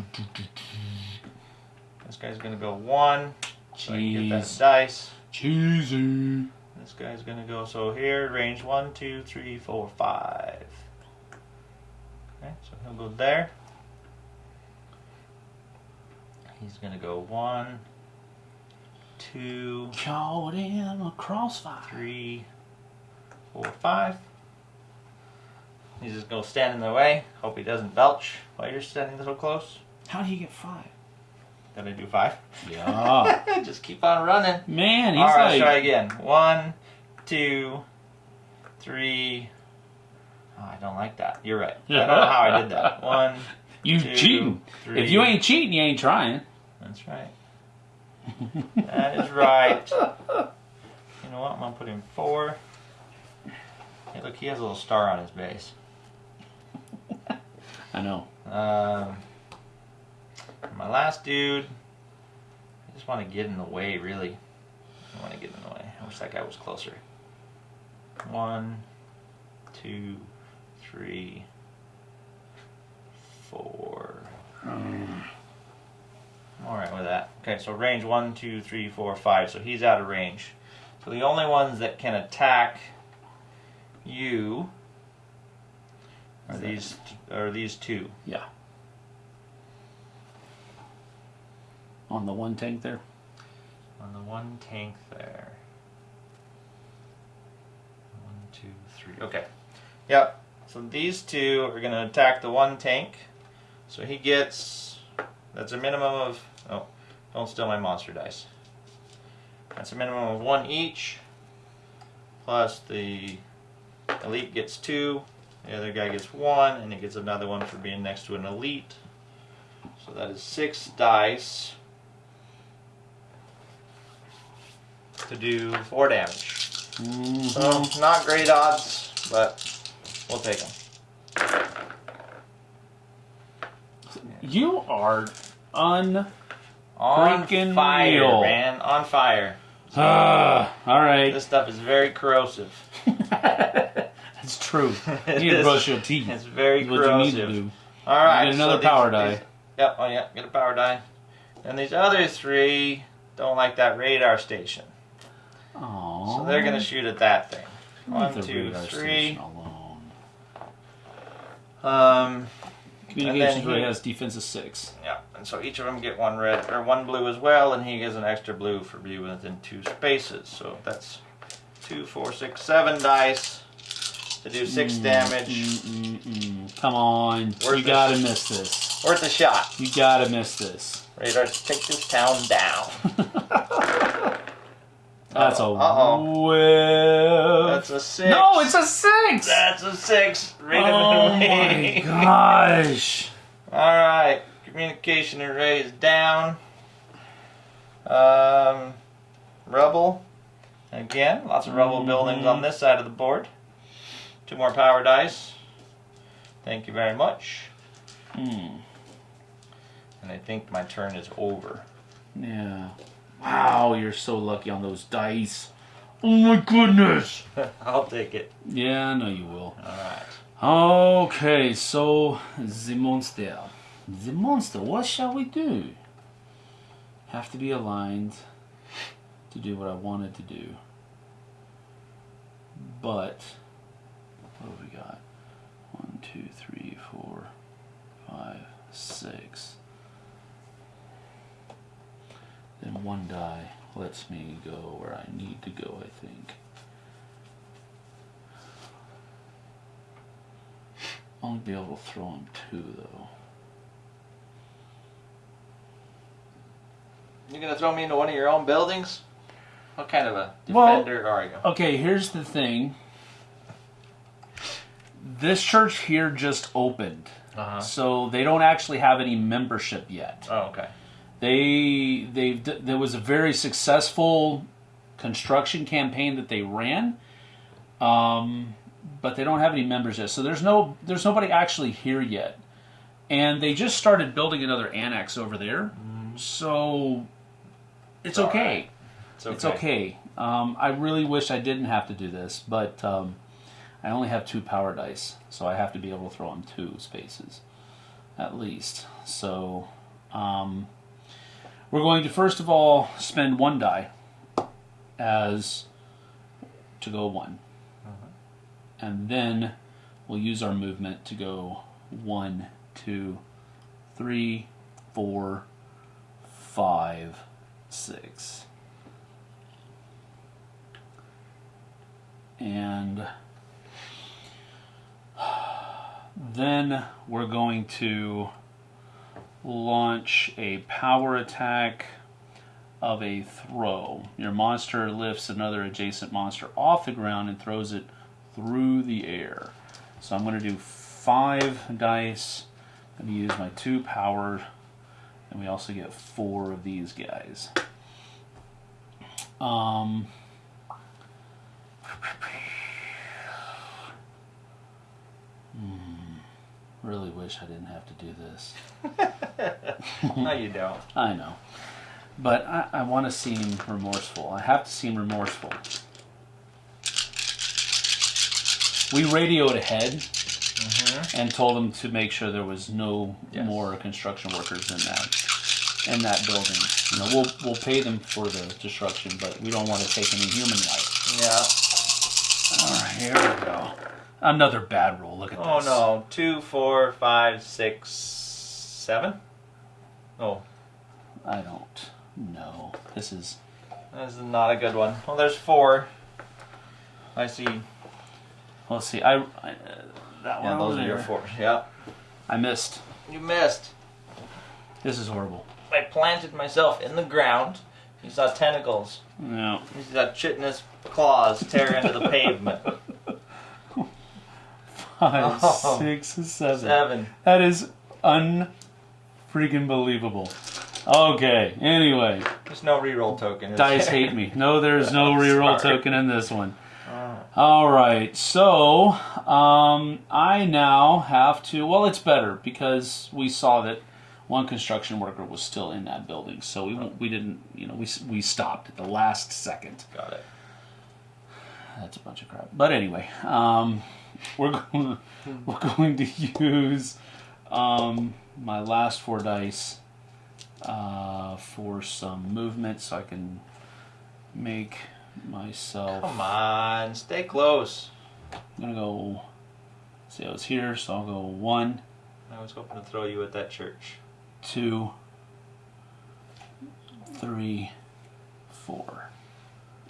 S2: This guy's gonna go one. So get that dice.
S1: Cheesy.
S2: This guy's gonna go so here, range one, two, three, four, five. Okay, so he'll go there. He's gonna go one, two,
S1: Caught in a crossfire.
S2: three, four, five. He's just gonna stand in the way. Hope he doesn't belch while you're standing so close.
S1: How do you get five?
S2: Gonna do five.
S1: Yeah.
S2: just keep on running.
S1: Man, he's
S2: All right,
S1: like.
S2: try again. One, two, three. Oh, I don't like that. You're right. I don't know how I did that. One,
S1: You
S2: two,
S1: cheating.
S2: three.
S1: If you ain't cheating, you ain't trying.
S2: That's right. That is right. You know what? I'm gonna put in four. Hey, look, he has a little star on his base.
S1: I know.
S2: Um, my last dude. I just want to get in the way, really. I want to get in the way. I wish that guy was closer. One, two, three, four. I'm all right with that. Okay, so range one, two, three, four, five. So he's out of range. So the only ones that can attack you are these are these two.
S1: Yeah. On the one tank there.
S2: On the one tank there. One, two, three. Okay. Yep. So these two are going to attack the one tank. So he gets. That's a minimum of. Oh, don't steal my monster dice. That's a minimum of one each. Plus the elite gets two. The other guy gets one, and he gets another one for being next to an elite. So that is six dice. to do four damage. Mm-hmm. So not great odds, but we'll take them.
S1: You are un.
S2: On
S1: Freaking
S2: fire,
S1: real.
S2: man! On fire.
S1: Ah, all right.
S2: This stuff is very corrosive.
S1: That's true. You need to brush your teeth.
S2: It's very
S1: That's what you need
S2: corrosive.
S1: to do.
S2: All right.
S1: Get another
S2: so these-
S1: power die.
S2: these- Yep. Oh yeah. Get a power die. And these other three don't like that radar station,
S1: Aww.
S2: so they're gonna shoot at that thing. One, two, three. Um.
S1: Communications
S2: he-
S1: really has defense of six.
S2: Yeah, and so each of them get one red or one blue as well, and he gets an extra blue for being within two spaces. So that's two, four, six, seven dice to do six
S1: Mm,
S2: damage.
S1: mm, mm, mm. Come on.
S2: Worth
S1: you gotta miss this.
S2: Worth a shot.
S1: You gotta miss this.
S2: Radar, take this town down.
S1: That's a
S2: Uh-oh.
S1: whiff.
S2: That's a six.
S1: no, it's a six.
S2: That's a six. It
S1: oh my gosh.
S2: All right, communication array is down. Um, rubble. Again, lots of rubble
S1: Mhm.
S2: buildings on this side of the board. Two more power dice. Thank you very much.
S1: Hmm.
S2: And I think my turn is over.
S1: Yeah. Wow, you're so lucky on those dice. Oh my goodness.
S2: I'll take it.
S1: Yeah, I know you will.
S2: All right.
S1: Okay, so the monster. The monster, what shall we do? have to be aligned to do what I wanted to do. But what have we got? One, two, three, four, five, six. Then one die lets me go where I need to go, I think. I'll only be able to throw him two though.
S2: You're gonna throw me into one of your own buildings? What kind of a
S1: Well-
S2: defender are you?
S1: Okay, here's the thing. This church here just opened,
S2: Uh-huh.
S1: so they don't actually have any membership yet.
S2: Oh, okay.
S1: They they there was a very successful construction campaign that they ran, um, but they don't have any members yet. So there's no there's nobody actually here yet, and they just started building another annex over there. So it's okay.
S2: right. It's okay.
S1: It's okay. Um, I really wish I didn't have to do this, but um, I only have two power dice, so I have to be able to throw them two spaces, at least. So um, we're going to first of all spend one die as to go one, uh-huh. and then we'll use our movement to go one, two, three, four, five, six. and then we're going to launch a power attack of a throw. Your monster lifts another adjacent monster off the ground and throws it through the air. So I'm going to do five dice. I'm going to use my two power, and we also get four of these guys. Um, really wish I didn't have to do this.
S2: No, you don't.
S1: I know. But I, I want to seem remorseful. I have to seem remorseful. We radioed ahead mm-hmm. and told them to make sure there was no
S2: Yes.
S1: more construction workers in that in that building. You know, we'll we'll pay them for the destruction, but we don't want to take any human life.
S2: Yeah.
S1: All right, here we go. Another bad roll. Look at
S2: Oh
S1: this.
S2: Oh no. Two, four, five, six, seven. Oh,
S1: I don't know. This is
S2: this is not a good one. Well, there's four. I see.
S1: let's see. I, I uh, that
S2: Yeah,
S1: one
S2: Yeah,
S1: those
S2: are your four. Yeah.
S1: I missed.
S2: You missed.
S1: This is horrible.
S2: I planted myself in the ground. You saw tentacles.
S1: No.
S2: You saw chitinous claws tear into the pavement.
S1: Five,
S2: Oh.
S1: six, seven.
S2: Seven.
S1: That is unfreaking believable. Okay. Anyway,
S2: There's no reroll token.
S1: dice
S2: there?
S1: hate me. No, there's no reroll
S2: Sorry.
S1: token in this one.
S2: Oh.
S1: All right. So um, I now have to. Well, it's better because we saw that one construction worker was still in that building, so we we didn't. You know, we we stopped at the last second.
S2: Got it.
S1: That's a bunch of crap. But anyway, um, we're going we're going to use um, my last four dice uh, for some movement, so I can make myself.
S2: Come on, stay close.
S1: I'm gonna go. See, I was here, so I'll go one,
S2: I was hoping to throw you at that church.
S1: two, three, four.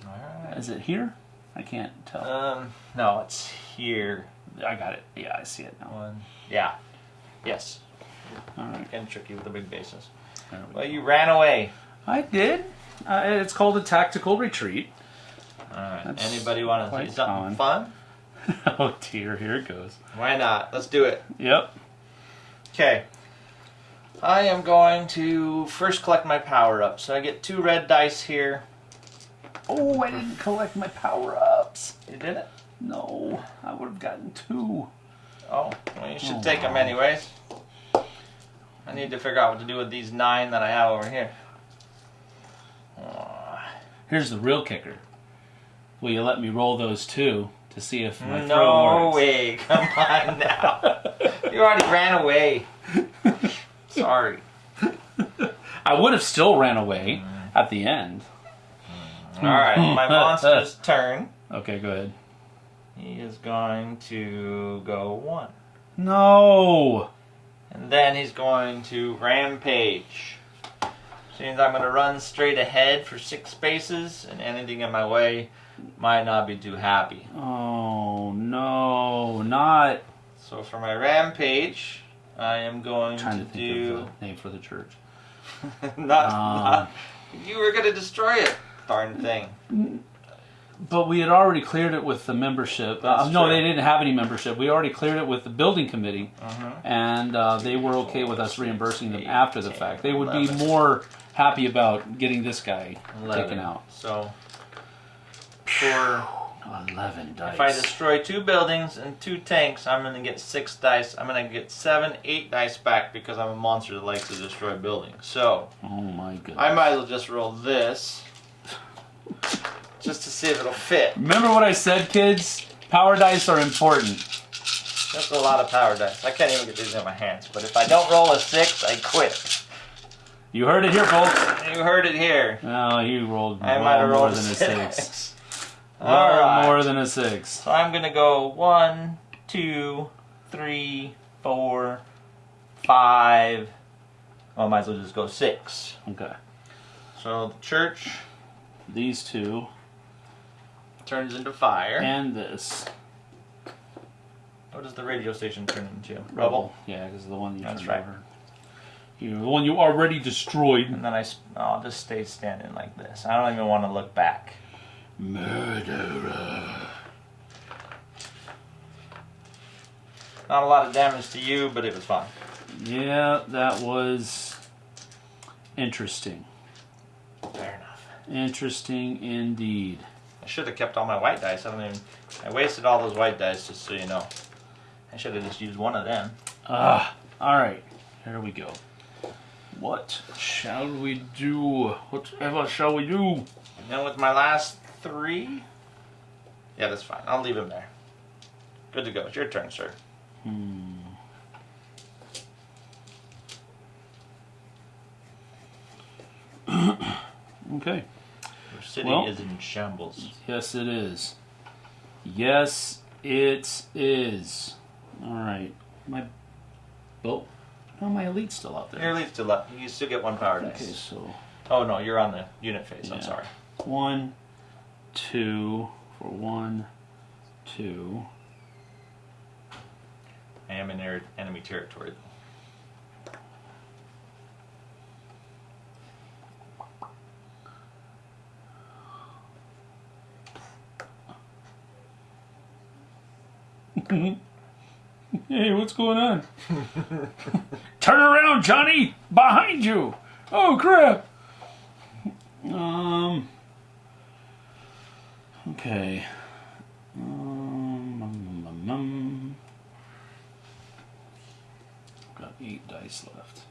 S2: Alright.
S1: Is it here? I can't tell.
S2: Um, no, it's here.
S1: I got it. Yeah, I see it now.
S2: One. Yeah. Yes.
S1: All right.
S2: Can trick you with the big bases.
S1: We
S2: Well, you ran away.
S1: I did. Uh, it's called a tactical retreat.
S2: Alright.
S1: That's
S2: Anybody want to do something fun?
S1: oh dear, here it goes.
S2: Why not? Let's do it.
S1: Yep.
S2: Okay. I am going to first collect my power up. So I get two red dice here.
S1: Oh, I didn't collect my power ups.
S2: You did it?
S1: No, I would have gotten two.
S2: Oh, well, you should
S1: Oh,
S2: take them anyways. I need to figure out what to do with these nine that I have over here.
S1: Here's the real kicker. Will you let me roll those two to see if my throw
S2: No way! Come on now. you already ran away. Sorry.
S1: I I would have still ran away at the end.
S2: All right, my monster's turn.
S1: Okay, go ahead.
S2: He is going to go one.
S1: No.
S2: And then he's going to rampage. Which means I'm going to run straight ahead for six spaces, and anything in my way might not be too happy.
S1: Oh no, not
S2: So for my rampage, I am going I'm
S1: trying
S2: to,
S1: to think
S2: do
S1: of the name for the church.
S2: not,
S1: Um.
S2: not. You were going to destroy it, darn thing.
S1: But we had already cleared it with the membership. Uh, no, they didn't have any membership. We already cleared it with the building committee,
S2: Uh-huh.
S1: and uh, they were okay with us reimbursing them after the fact. They would be
S2: 11.
S1: more happy about getting this guy taken out.
S2: So for
S1: Eleven dice.
S2: if I destroy two buildings and two tanks, I'm going to get six dice. I'm going to get seven, eight dice back because I'm a monster that likes to destroy buildings. So
S1: oh my goodness.
S2: I might as well just roll this just to see if it'll fit.
S1: Remember what I said, kids? Power dice are important.
S2: That's a lot of power dice. I can't even get these in my hands. But if I don't roll a six, I quit.
S1: You heard it here, folks.
S2: You heard it here.
S1: Oh, you rolled
S2: I
S1: well
S2: might have
S1: more
S2: rolled
S1: than a
S2: six.
S1: six.
S2: All
S1: Well
S2: right.
S1: more than a six.
S2: So I'm gonna go one, two, three, four, five. Well, I might as well just go six.
S1: Okay.
S2: So the church
S1: These two
S2: turns into fire.
S1: and this.
S2: what does the radio station turn into? Rubble.
S1: Yeah, because the one you
S2: That's right.
S1: over. You, the one you already destroyed.
S2: And then I, I'll just stay standing like this. I don't even want to look back.
S1: Murderer.
S2: Not a lot of damage to you, but it was fun.
S1: Yeah, that was interesting.
S2: Fair enough.
S1: Interesting indeed.
S2: I should have kept all my white dice. I don't even. I wasted all those white dice, just so you know. I should have just used one of them.
S1: Ah, all right. Here we go. What shall we do? Whatever shall we do?
S2: And then with my last three. Yeah, that's fine. I'll leave him there. Good to go. It's your turn, sir.
S1: Hmm. Okay.
S2: City
S1: Well-
S2: is in shambles.
S1: Yes, it is. Yes, it is. All right. My boat. Oh, my elite's still out there.
S2: Your lead still up. You still get one power
S1: Okay,
S2: dice.
S1: so
S2: Oh no, you're on the unit phase. I'm sorry.
S1: one, two for one, two.
S2: I am in enemy territory.
S1: Hey, what's going on? Turn around, Johnny! Behind you! Oh crap! Um. Okay. Um. um, um, um. Got eight dice left.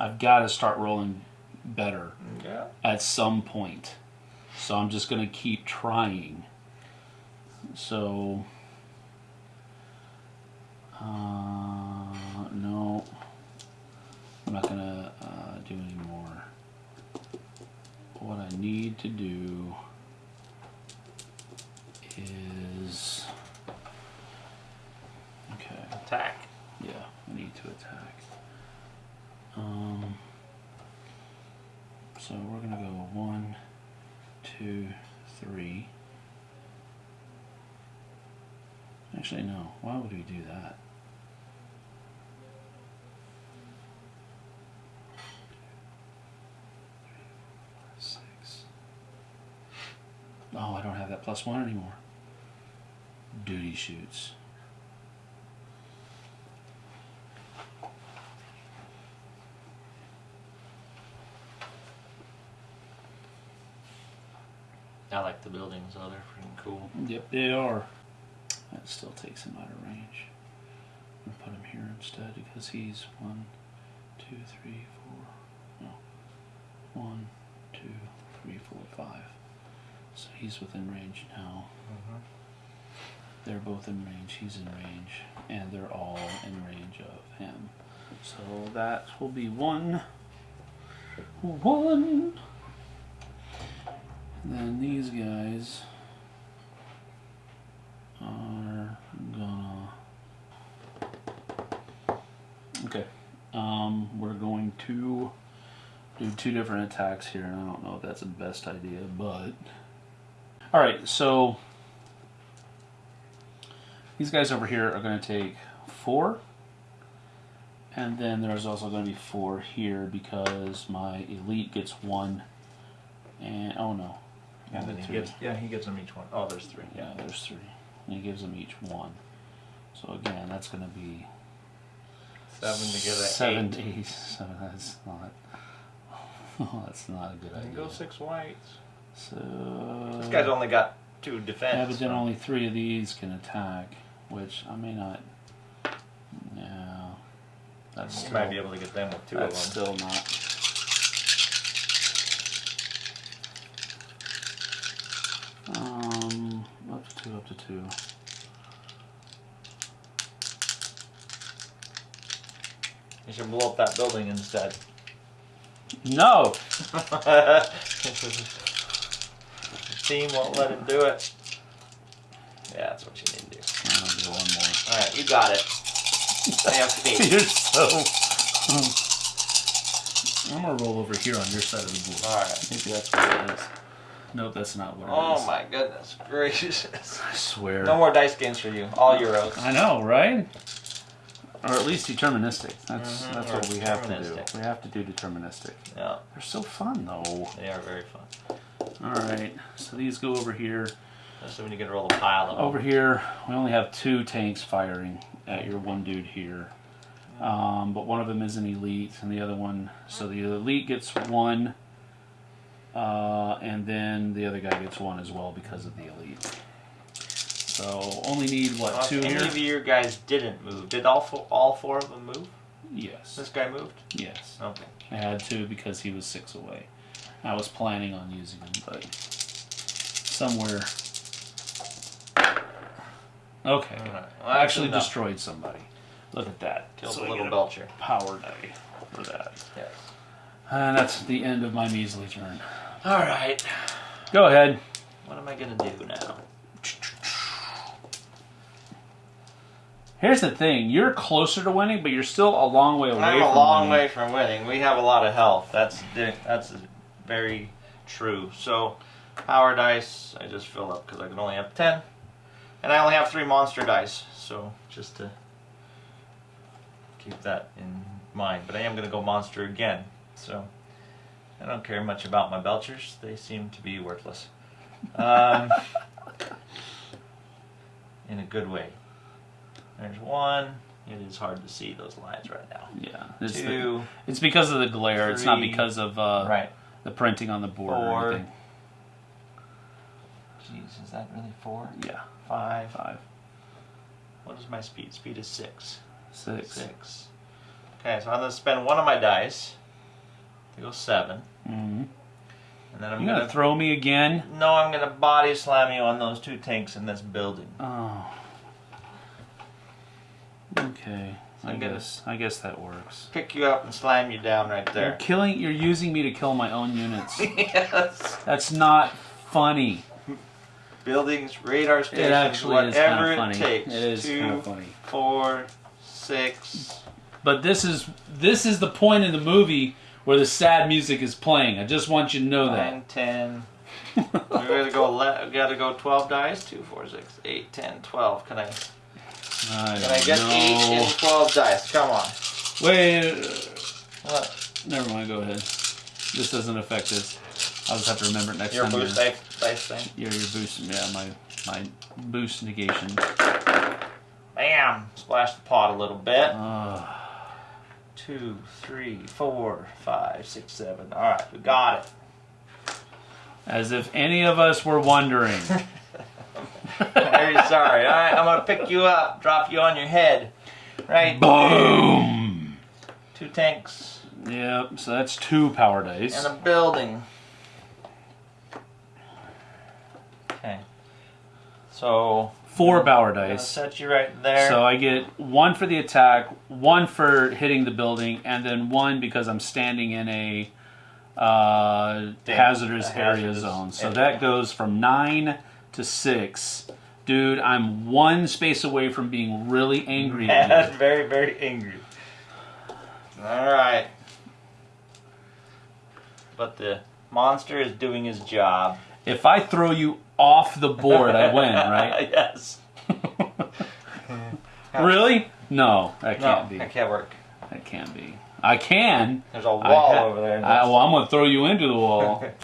S1: I've got to start rolling better
S2: Yeah.
S1: at some point. So I'm just going to keep trying. So, uh, no, I'm not going to uh, do any more. What I need to do is. Okay.
S2: Attack.
S1: Yeah, I need to attack. Um, so we're gonna go one, two, three. Actually, no. Why would we do that? Oh, I don't have that plus one anymore. Duty shoots.
S2: The buildings. Oh, they're freaking cool.
S1: Yep, they are. That still takes him out of range. I'm gonna put him here instead because he's one, two, three, four. No, one, two, three, four, five. So he's within range now. Mm-hmm. They're both in range. He's in range, and they're all in range of him. So that will be one. One. Then these guys are gonna. Okay. Um, we're going to do two different attacks here, and I don't know if that's the best idea, but. Alright, so. These guys over here are to take four. And then there's also going to be four here because my elite gets one. And, oh no.
S2: And then he
S1: three.
S2: gets, yeah, he gives them each one. Oh, there's three.
S1: Yeah, there's three. And he gives them each one. So again, that's going to be
S2: Seven to get a
S1: seven.
S2: eight.
S1: eight. Seven. That's not. Oh, that's not a good
S2: And
S1: idea.
S2: go six whites.
S1: So
S2: This guy's only got two defense.
S1: yeah, but then
S2: so-
S1: only three of these can attack, which I may not. No, that's
S2: You
S1: still,
S2: might be able to get them with two of them.
S1: that's still not. Um, up to two, up to two.
S2: You should blow up that building instead.
S1: No,
S2: Team won't let him do it. Yeah, that's what you need to do.
S1: Do one more.
S2: All right, you got it. I have faith.
S1: You're so. I'm gonna roll over here on your side of the board.
S2: All right.
S1: Maybe that's what it is. Nope, that's not what it is.
S2: Oh my goodness gracious.
S1: I swear.
S2: No more dice games for you. All Euros.
S1: I know, right? Or at least deterministic. That's
S2: Mhm,
S1: that's
S2: or
S1: what we have to do. We have to do deterministic.
S2: Yeah,
S1: They're so fun though.
S2: they are very fun.
S1: All right, so these go over here.
S2: So when you get to roll a pile of them.
S1: Over here, we only have two tanks firing at your one dude here. Um, but one of them is an elite, and the other one. So the elite gets one, uh, and then the other guy gets one as well because of the elite. So only need what
S2: Well,
S1: two
S2: any
S1: here?
S2: of your guys didn't move. Did all four, all four of them move?
S1: Yes,
S2: This guy moved?
S1: yes.
S2: Okay.
S1: I had to because he was six away. I was planning on using him, but somewhere. Okay.
S2: Right. Well,
S1: I actually
S2: enough.
S1: destroyed somebody. Look at that.
S2: Killed
S1: So I
S2: little belcher.
S1: Power die for that.
S2: Yes.
S1: And that's the end of my measly turn.
S2: All right.
S1: Go ahead.
S2: What am I gonna do now?
S1: Here's the thing: you're closer to winning, but you're still a long way away.
S2: I'm a
S1: from
S2: long
S1: winning.
S2: way from winning. We have a lot of health. That's that's very true. So, power dice, I just fill up because I can only have ten, and I only have three monster dice. So just to keep that in mind. But I am going to go monster again. So I don't care much about my belchers. They seem to be worthless. Um, in a good way. There's one. It is hard to see those lines right now.
S1: Yeah, it's, the-
S2: Two.
S1: it's because of the glare. it's not because of uh,
S2: Right.
S1: the printing on the board or anything.
S2: Jeez, is that really four?
S1: Yeah,
S2: Five.
S1: five,
S2: What is my speed? Speed is six.
S1: six.
S2: Six. Okay, so I'm gonna spend one of my dice to go seven,
S1: Mm-hmm.
S2: and then I'm
S1: You
S2: gonna,
S1: gonna throw me again?
S2: no, I'm gonna body slam you on those two tanks in this building.
S1: Oh. Okay. I
S2: I'm
S1: guess I guess that works.
S2: Pick you up and slam you down right there.
S1: You're killing. You're using me to kill my own units.
S2: yes.
S1: That's not funny.
S2: Buildings, radar stations,
S1: It actually is kind
S2: whatever
S1: of funny.
S2: it takes.
S1: It is
S2: Two,
S1: kind of funny.
S2: four, six.
S1: But this is this is the point in the movie where the sad music is playing. I just want you to know that.
S2: Nine, ten. we gotta go. Le- gotta go twelve dice. Two, four, six, eight, ten, twelve. Can I?
S1: I
S2: Can I get
S1: don't
S2: eight and twelve dice? Come on.
S1: Wait.
S2: What?
S1: Never mind. Go ahead. This doesn't affect this. I'll just have to remember it next
S2: Your
S1: time.
S2: boost
S1: you're-
S2: dice, dice thing.
S1: Your your boost. Yeah, my my boost negation.
S2: Bam! Splash the pot a little bit.
S1: Uh,
S2: Two, three, four, five, six, seven. All right, we got it.
S1: as if any of us were wondering.
S2: Very sorry. All right, I'm gonna pick you up, drop you on your head. Right.
S1: Boom.
S2: Two tanks
S1: Yep. So that's two power dice.
S2: and a building. Okay. So
S1: four
S2: Gonna
S1: dice.
S2: set you right there.
S1: So I get one for the attack, one for hitting the building, and then one because I'm standing in a uh,
S2: Damn,
S1: hazardous area
S2: hazardous
S1: zone. So
S2: area.
S1: that goes from nine to six. Dude, I'm one space away from being really angry at
S2: Mad, very, very angry. All right. But the monster is doing his job.
S1: If I throw you off the board, I win, right?
S2: yes.
S1: really? No, that can't be.
S2: that can't work.
S1: That can't be. I can.
S2: There's a wall
S1: ha-
S2: over there.
S1: I, well, I'm gonna throw you into the wall.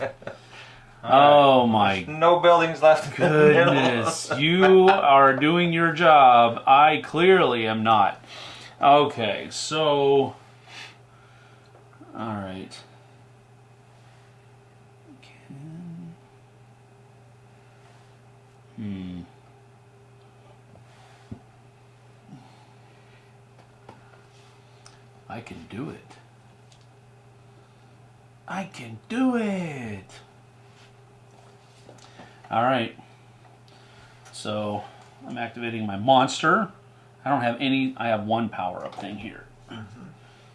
S2: Oh all
S1: oh my
S2: No buildings left. in the
S1: goodness! you are doing your job. I clearly am not. Okay, so. All right. Hmm. I can do it. I can do it. All right. So I'm activating my monster. I don't have any. I have one power up thing here.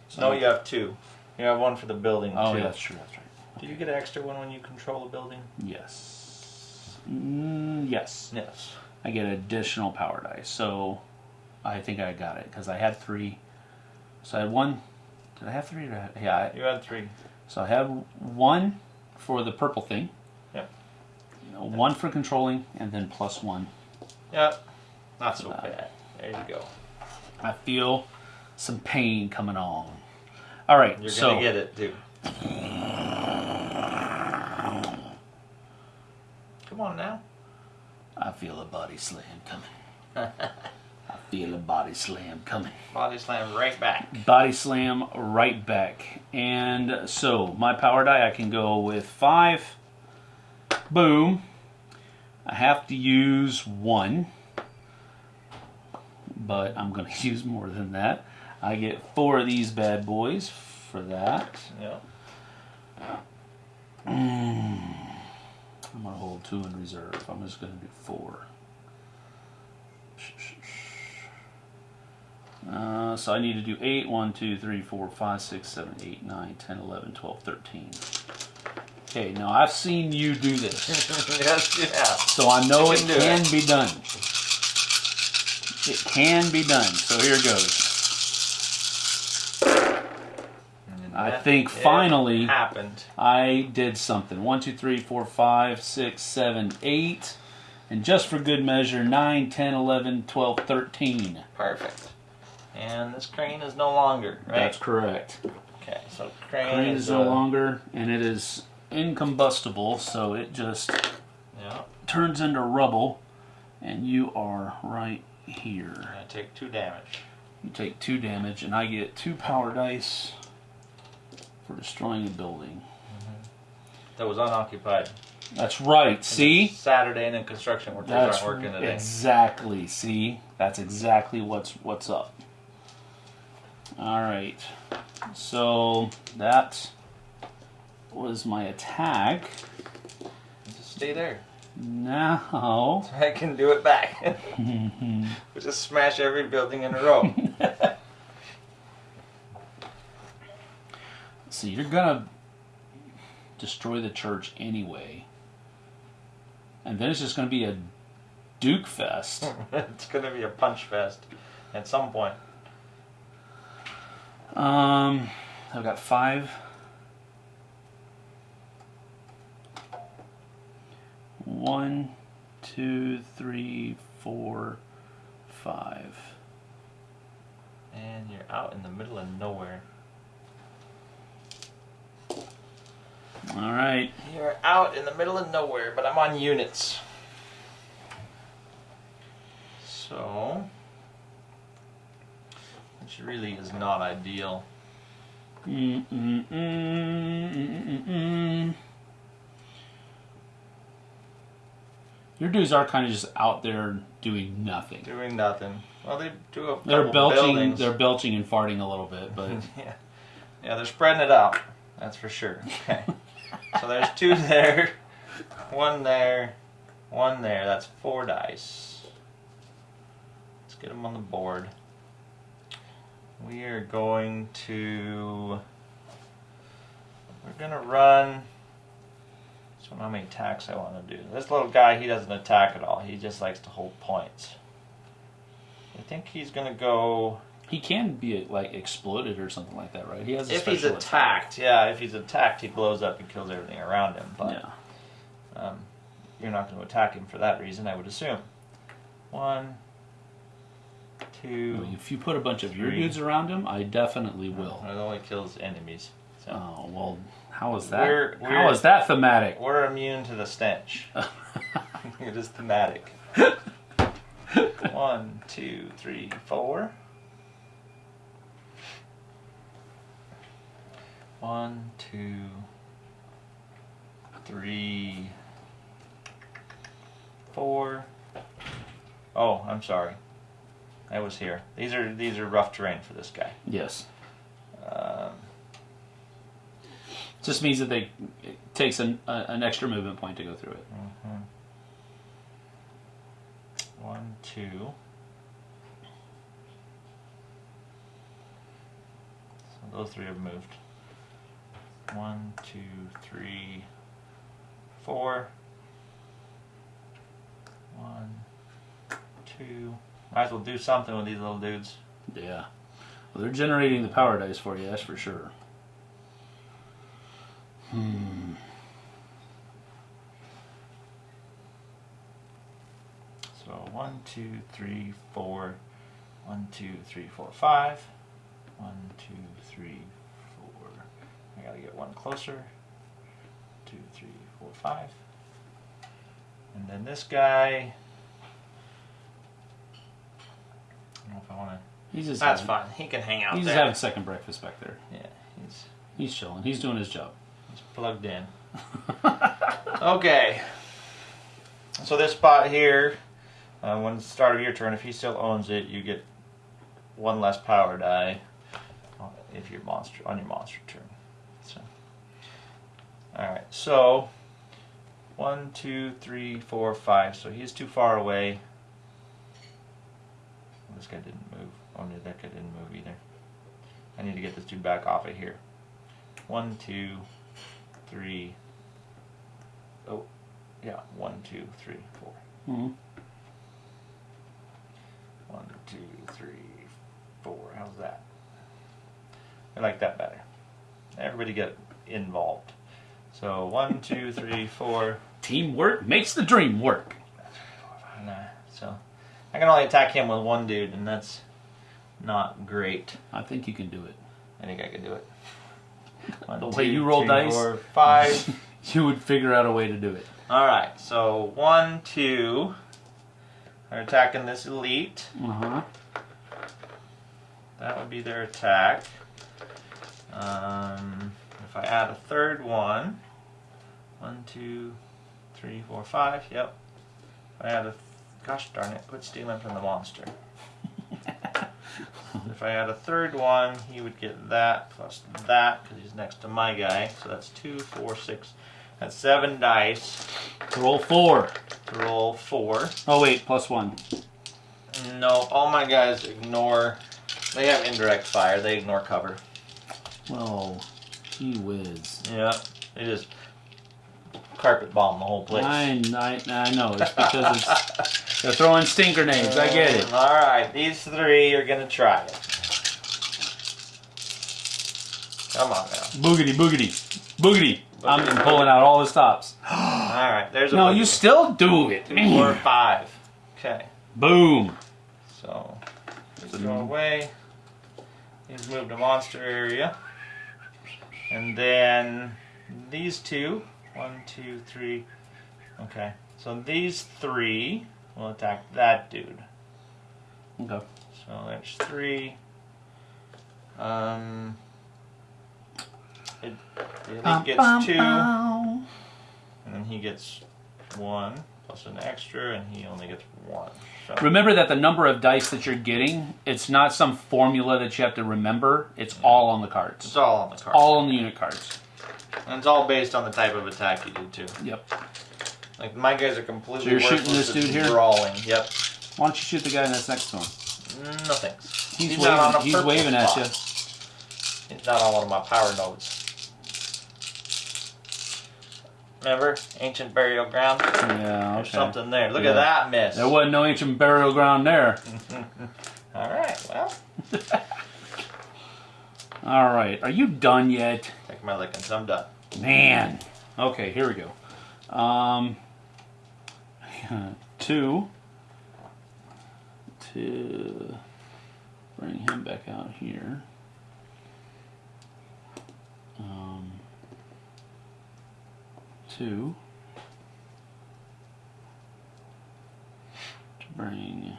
S1: So,
S2: No, you have two. You have one for the building
S1: Oh,
S2: too.
S1: yeah, that's true. That's right.
S2: Do you get an extra one when you control a building?
S1: Yes. Mm, yes.
S2: Yes.
S1: I get additional power dice. So I think I got it because I had three. So I had one. Did I have three? I, yeah. I,
S2: You had three.
S1: so I have one for the purple thing.
S2: Yep.
S1: One for controlling, and then plus one.
S2: Yep. Not so
S1: Uh,
S2: bad. There you go.
S1: I feel some pain coming on. All right.
S2: You're
S1: so
S2: gonna get it too. Come on now.
S1: I feel a body slam coming. I feel a body slam coming.
S2: Body slam right back.
S1: Body slam right back. And so my power die, I can go with five. Boom. I have to use one, but I'm going to use more than that. I get four of these bad boys for that.
S2: Yep. Mm.
S1: I'm going to hold two in reserve. I'm just going to do four. Uh, so I need to do 8, 1, 2, 3, 4, 5, 6, 7, 8, 9, 10, 11, 12, 13. Okay, now I've seen you do this,
S2: yes, yeah.
S1: so I know it
S2: can it.
S1: be done. It can be done. So here it goes. I
S2: That-
S1: think finally-
S2: happened.
S1: I did something. 1, 2, 3, 4, 5, 6, 7, 8. And just for good measure, 9, 10, 11, 12, 13.
S2: Perfect. And this crane is no longer, right?
S1: That's correct.
S2: okay, so crane,
S1: Crane
S2: is
S1: is no
S2: uh,
S1: longer, and it is incombustible, so it just
S2: Yeah,
S1: turns into rubble, and you are right here.
S2: I take two damage.
S1: You take two damage, and I get two power dice for destroying a building. Mm-hmm.
S2: That was unoccupied.
S1: That's right. See?
S2: Saturday and then construction workers
S1: That's
S2: aren't working today.
S1: exactly. See? That's exactly what's what's up. All right. So that was my attack.
S2: Just stay there.
S1: Now,
S2: I can do it back. we just smash every building in a row.
S1: see, you're gonna destroy the church anyway, and then it's just gonna be a Duke fest.
S2: it's gonna be a punch fest at some point.
S1: Um, I've got five. One, two, three, four, five.
S2: And you're out in the middle of nowhere.
S1: All right.
S2: You're out in the middle of nowhere, but I'm on units. So, which really is not ideal.
S1: Mm, mm, mm. Your dudes are kind of just out there doing nothing.
S2: Doing nothing. Well, they do a
S1: They're belching.
S2: buildings.
S1: They're belching and farting a little bit, but
S2: yeah, yeah, they're spreading it out. That's for sure. Okay. So there's two there, one there, one there. That's four dice. Let's get them on the board. We are going to. We're gonna run. So how many attacks I want to do. This little guy, he doesn't attack at all. He just likes to hold points. I think he's gonna go.
S1: He can be like exploded or something like that, right? He has a
S2: If he's attacked, yeah, if he's attacked, he blows up and kills everything around him. But.
S1: Yeah.
S2: um, you're not going to attack him for that reason, I would assume. One, two.
S1: Well, If you put a bunch of your
S2: Three.
S1: dudes around him, I definitely will.
S2: It only kills enemies. So
S1: Oh well, how is that?
S2: We're-
S1: how
S2: we're-
S1: is that thematic?
S2: we're immune to the stench. it is thematic. One, two, three, four. One, two, three, four. Oh, I'm sorry. I was here. These are these are rough terrain for this guy.
S1: yes.
S2: Um,
S1: Just means that they it takes an, a, an extra movement point to go through it.
S2: mhm. One, two. So those three have moved. One, two, three, four. One, two. Might as well do something with these little dudes.
S1: Yeah. Well, they're generating the power dice for you, that's for sure. Hmm.
S2: So one, two, three, four. One, two, three, four, five. One, two, three, gotta get one closer. Two, three, four, five. And then this guy. I don't know if I want to.
S1: He's just
S2: That's
S1: having,
S2: fine. He can hang out
S1: He's
S2: there.
S1: just having second breakfast back there.
S2: yeah, he's
S1: He's chilling. He's doing his job.
S2: It's plugged in. okay. So this spot here, uh, when it's the start of your turn, if he still owns it, you get one less power die if your monster on your monster turn. So, all right. So one, two, three, four, five. So he's too far away. This guy didn't move. Oh no, that guy didn't move either. I need to get this dude back off of here. One, two, three. Oh, yeah. One, two, three, four.
S1: Mhm.
S2: One, two, three, four. How's that? I like that better. Everybody get involved. So one, two, three, four.
S1: Teamwork makes the dream work.
S2: Nah. So I can only attack him with one dude, and that's not great.
S1: I think you can do it.
S2: I think I could do it. One,
S1: The way you roll
S2: three,
S1: dice.
S2: four, five.
S1: You would figure out a way to do it.
S2: All right, so one, two They're attacking this elite.
S1: Uh huh.
S2: That would be their attack. Um, if I add a third one, one, two, three, four, five. Yep. I add a, gosh darn it, quit stealing from the monster. if I add a third one, he would get that plus that because he's next to my guy. So that's two, four, six. That's seven dice
S1: Roll four.
S2: to roll four.
S1: Oh wait, plus one.
S2: No, all my guys ignore. They have indirect fire. They ignore cover.
S1: Oh, gee whiz.
S2: Yeah, they just carpet bomb the whole place.
S1: I, I, I know. It's because it's they're throwing stink grenades. I get it.
S2: Uh, all right, these three are gonna try it. Come on now.
S1: Boogity, boogity, boogity. I'm pulling out all the stops.
S2: All right, there's a
S1: No,
S2: boogie.
S1: you still do it.
S2: four, five. Okay,
S1: Boom.
S2: so let's go away. He's moved to monster area, and then these two. One, two, three. Okay, so these three will attack that dude.
S1: Okay.
S2: So there's three. Um, it, the elite gets two, and then he gets one plus an extra, and he only gets one. So
S1: Remember that the number of dice that you're getting, it's not some formula that you have to remember. It's all on the cards.
S2: it's all on the card.
S1: All on the unit cards.
S2: And it's all based on the type of attack you do too.
S1: Yep.
S2: Like my guys are completely
S1: So you're shooting this dude here?
S2: Brawling. Yep.
S1: Why don't you shoot the guy in that's next to him?
S2: Mm, no thanks.
S1: He's,
S2: not on
S1: waving.
S2: a
S1: He's waving at you.
S2: He's not on one of my power nodes. Remember? Ancient burial ground?
S1: Yeah.
S2: There's something there. Look
S1: Yeah.
S2: at that miss.
S1: There wasn't no ancient burial ground there.
S2: Alright, well,
S1: All right. Are you done yet?
S2: My lickings. I'm done.
S1: Man. Okay, here we go. Um, two. To bring him back out here. Um, two. To bring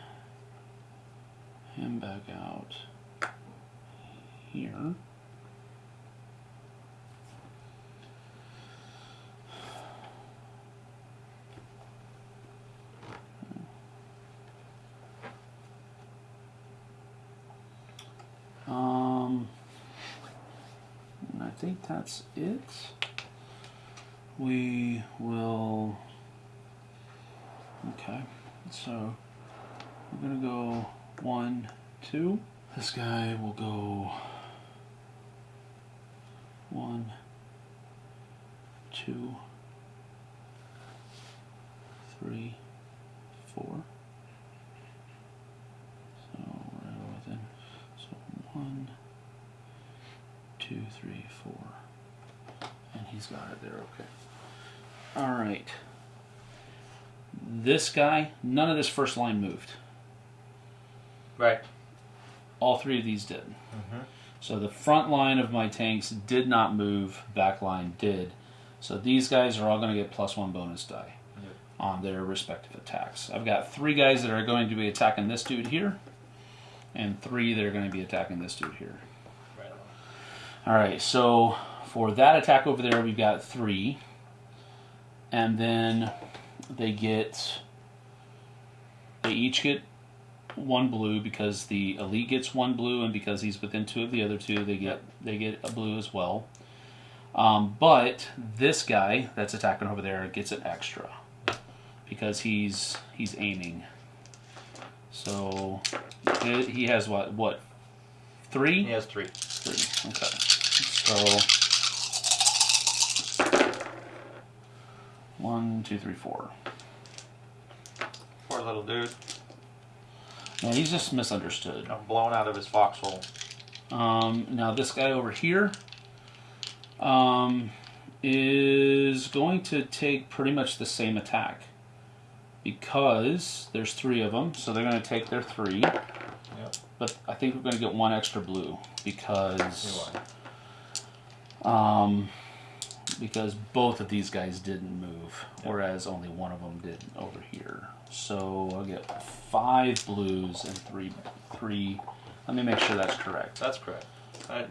S1: him back out here. Think that's it. We will. Okay, so we're gonna go one, two. This guy will go one, two, three, four. So we're within. So one, two, three, four. And he's got it there, okay. Alright. This guy, none of this first line moved.
S2: Right.
S1: All three of these did.
S2: Mhm.
S1: So the front line of my tanks did not move, back line did. So these guys are all going to get plus one bonus die
S2: Yep.
S1: on their respective attacks. I've got three guys that are going to be attacking this dude here, and three that are going to be attacking this dude here.
S2: Right.
S1: All right, so for that attack over there, we've got three, and then they get they each get one blue because the elite gets one blue, and because he's within two of the other two, they get they get a blue as well. Um, but this guy that's attacking over there gets an extra because he's he's aiming. So he he has what what three?
S2: He has three.
S1: Three. Okay. So one, two, three, four.
S2: Little dude.
S1: No, he's just misunderstood.
S2: I'm blown out of his foxhole.
S1: Um, now this guy over here um, is going to take pretty much the same attack because there's three of them, so they're going to take their three.
S2: Yep.
S1: But I think we're going to get one extra blue because um, because both of these guys didn't move, whereas only one of them did over here. So I'll get five blues and three three. Let me make sure that's correct.
S2: That's correct. I,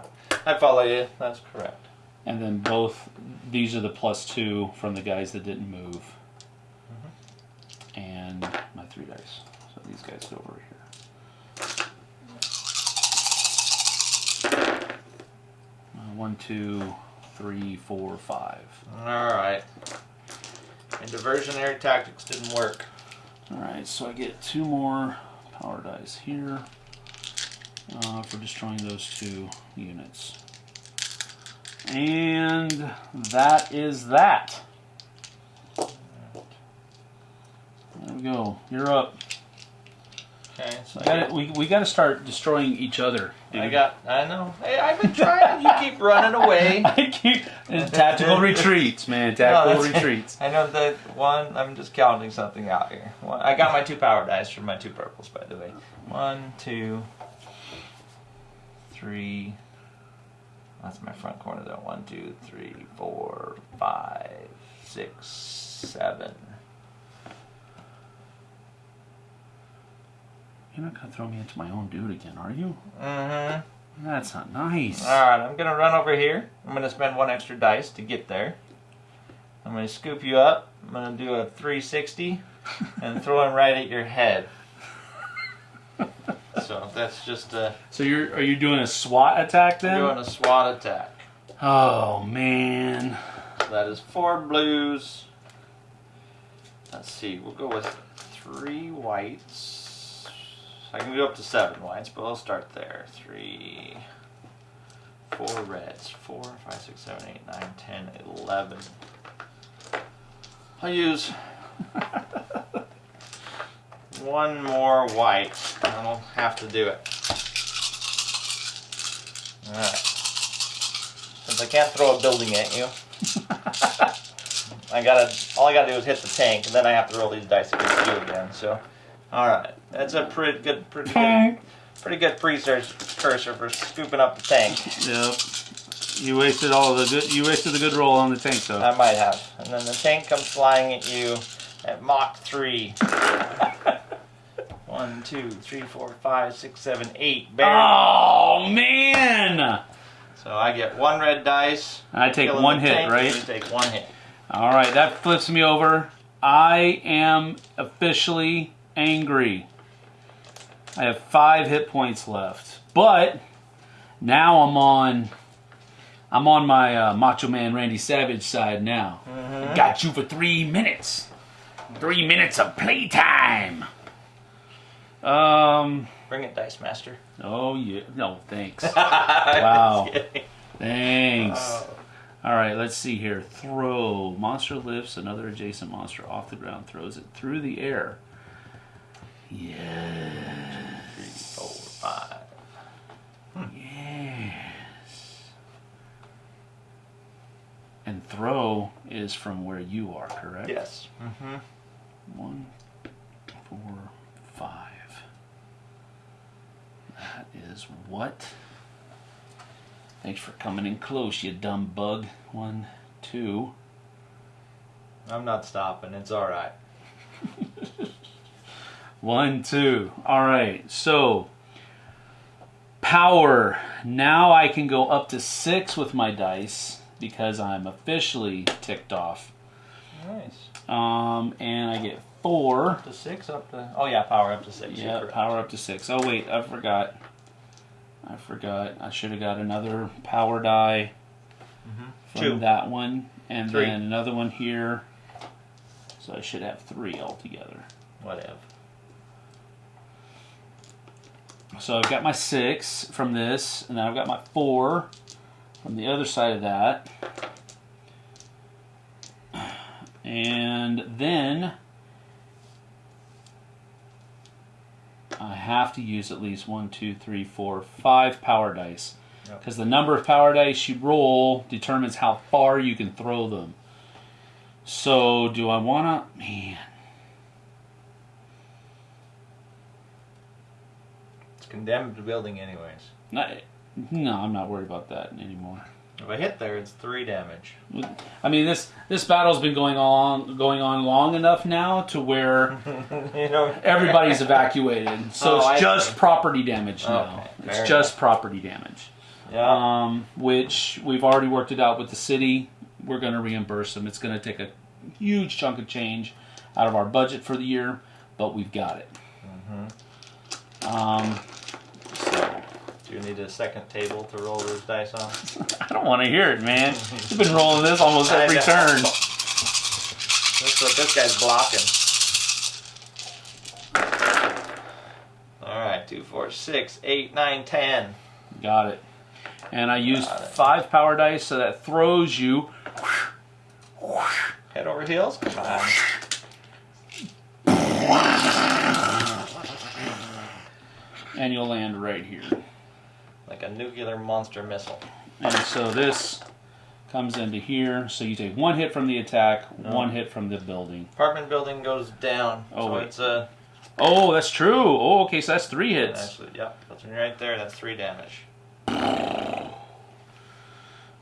S2: I follow you. That's correct.
S1: And then both these are the plus two from the guys that didn't move. And my three dice. So these guys go over here. Uh, one, two, three, four, five.
S2: All right. And diversionary tactics didn't work.
S1: Alright, so I get two more power dice here uh, for destroying those two units. And that is that. There we go. You're up.
S2: Okay. So
S1: We gotta, we, we gotta start destroying each other.
S2: I got. I know. Hey, I've been trying. you keep running away.
S1: I keep tactical retreats, man. Tactical
S2: that's-
S1: retreats.
S2: I know that one. I'm just counting something out here. One, I got my two power dice for my two purples, by the way. One, two, three. That's my front corner though. One, two, three, four, five, six, seven.
S1: You're not gonna throw me into my own dude again, are you?
S2: Mm-hmm.
S1: That's not nice.
S2: All right, I'm gonna run over here. I'm gonna spend one extra dice to get there. I'm gonna scoop you up. I'm gonna do a 360 and throw him right at your head. So that's just a
S1: So you're are you doing a SWAT attack then?
S2: doing a SWAT attack.
S1: Oh man.
S2: So that is four blues. Let's see, we'll go with three whites. I can go up to seven whites, but I'll start there. Three, four reds. Four, five, six, seven, eight, nine, ten, eleven. I'll use one more white, and I'll have to do it. Alright. Since I can't throw a building at you, I gotta, all I gotta do is hit the tank, and then I have to roll these dice against you again, so. Alright, that's a pretty good, pretty good, pretty good precursor for scooping up the tank.
S1: Yep. You wasted all the good. You wasted the good roll on the tank though.
S2: I might have. And then the tank comes flying at you at Mach 3. One, two, three, four, five, six, seven, eight. Barely.
S1: Oh man!
S2: So I get one red dice.
S1: I take one hit,
S2: tank,
S1: right?
S2: You take one hit.
S1: All right, that flips me over. I am officially angry. I have five hit points left, but now I'm on. I'm on my uh, Macho Man Randy Savage side now. Got you for three minutes. Three minutes of playtime. Um.
S2: Bring it, Dice Master.
S1: Oh yeah. No, thanks. Wow. Thanks.
S2: Oh.
S1: All right, let's see here. Throw. Monster lifts another adjacent monster off the ground, throws it through the air. Yes.
S2: Three, four, five.
S1: Yes. And throw is from where you are, correct?
S2: Yes. Mm-hmm.
S1: One, four, five. That is what? Thanks for coming in close, you dumb bug. One, two.
S2: I'm not stopping. It's all right.
S1: One, two. All right. So, power. Now I can go up to six with my dice because I'm officially ticked off.
S2: Nice.
S1: Um, and I get four.
S2: Up to six. Up to. Oh yeah, power up to six.
S1: Yeah, power up to six. Oh wait, I forgot. I forgot. I should have got another power die from
S2: Two.
S1: that one, and
S2: Three.
S1: then another one here. So I should have three altogether.
S2: Whatever.
S1: So I've got my six from this, and then I've got my four from the other side of that. And then I have to use at least one, two, three, four, five power dice.
S2: Yep.
S1: Because the number of power dice you roll determines how far you can throw them. So, do I want to. Man.
S2: Condemned building, anyways.
S1: Not, no, I'm not worried about that anymore.
S2: If I hit there, it's three damage.
S1: I mean this this battle's been going on going on long enough now to where
S2: you know.
S1: everybody's evacuated. So
S2: Oh, I
S1: it's just
S2: see.
S1: property damage now.
S2: Okay,
S1: it's
S2: fair
S1: just property damage.
S2: Yeah.
S1: Um, which we've already worked it out with the city. We're going to reimburse them. It's going to take a huge chunk of change out of our budget for the year, but we've got it.
S2: Mm-hmm.
S1: Um, so
S2: Do you need a second table to roll those dice on?
S1: I don't want to hear it, man. You've been rolling this almost every turn.
S2: That's what this guy's blocking. All right, two, four, six, eight, nine, ten.
S1: Got it. And I used five power dice, so that throws you.
S2: Head over heels. Come on.
S1: And you'll land right here.
S2: Like a nuclear monster missile.
S1: And so this comes into here. So you take one hit from the attack,
S2: No.
S1: one hit from the building.
S2: Apartment building goes down.
S1: Oh,
S2: so
S1: wait.
S2: it's a.
S1: Oh, that's true. Oh, okay, so that's three hits.
S2: Actually, yep. That's right there. That's three damage.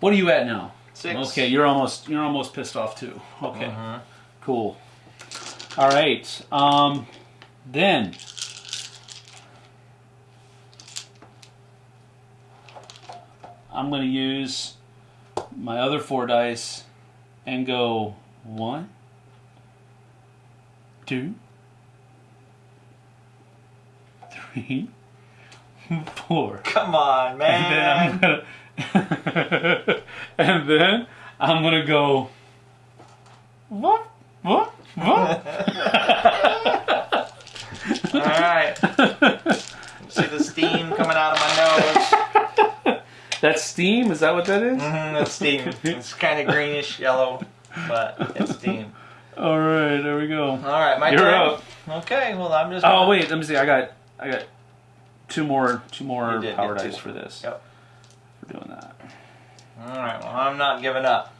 S1: What are you at now?
S2: Six.
S1: Okay, you're almost you're almost pissed off too. Okay,
S2: Mhm.
S1: cool. All right. Um, then I'm going to use my other four dice and go one, two, three, four.
S2: Come on,
S1: And then I'm
S2: man.
S1: gonna, and then I'm gonna go. What? What? What?
S2: All right. See the steam coming out of my nose.
S1: That's steam. Is that what that is?
S2: Mm, that's steam. It's kind of greenish yellow, but it's steam.
S1: All right, there we go.
S2: All right, my
S1: You're
S2: turn.
S1: up.
S2: Okay, well I'm just.
S1: Oh
S2: gonna-
S1: wait, let me see. I got, I got two more, two more power dice for this.
S2: Yep.
S1: For doing that.
S2: All right, well I'm not giving up.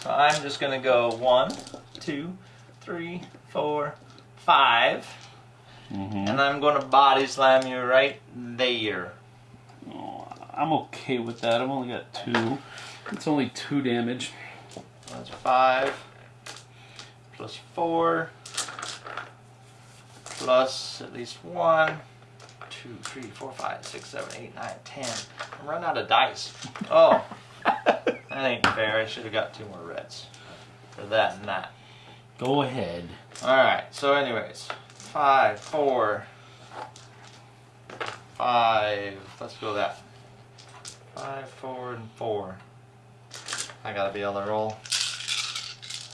S2: So I'm just gonna go one, two, three, four, five,
S1: Mm-hmm.
S2: and I'm gonna body slam you right there.
S1: I'm okay with that. I've only got two. It's only two damage.
S2: That's five plus four plus at least one, two, three, four, five, six, seven, eight, nine, ten. I'm running out of dice. Oh, that ain't fair. I should have got two more reds for that and that.
S1: Go ahead.
S2: All right. So, anyways, five, four, five. Let's go that. Five, four, and four. I gotta be able to roll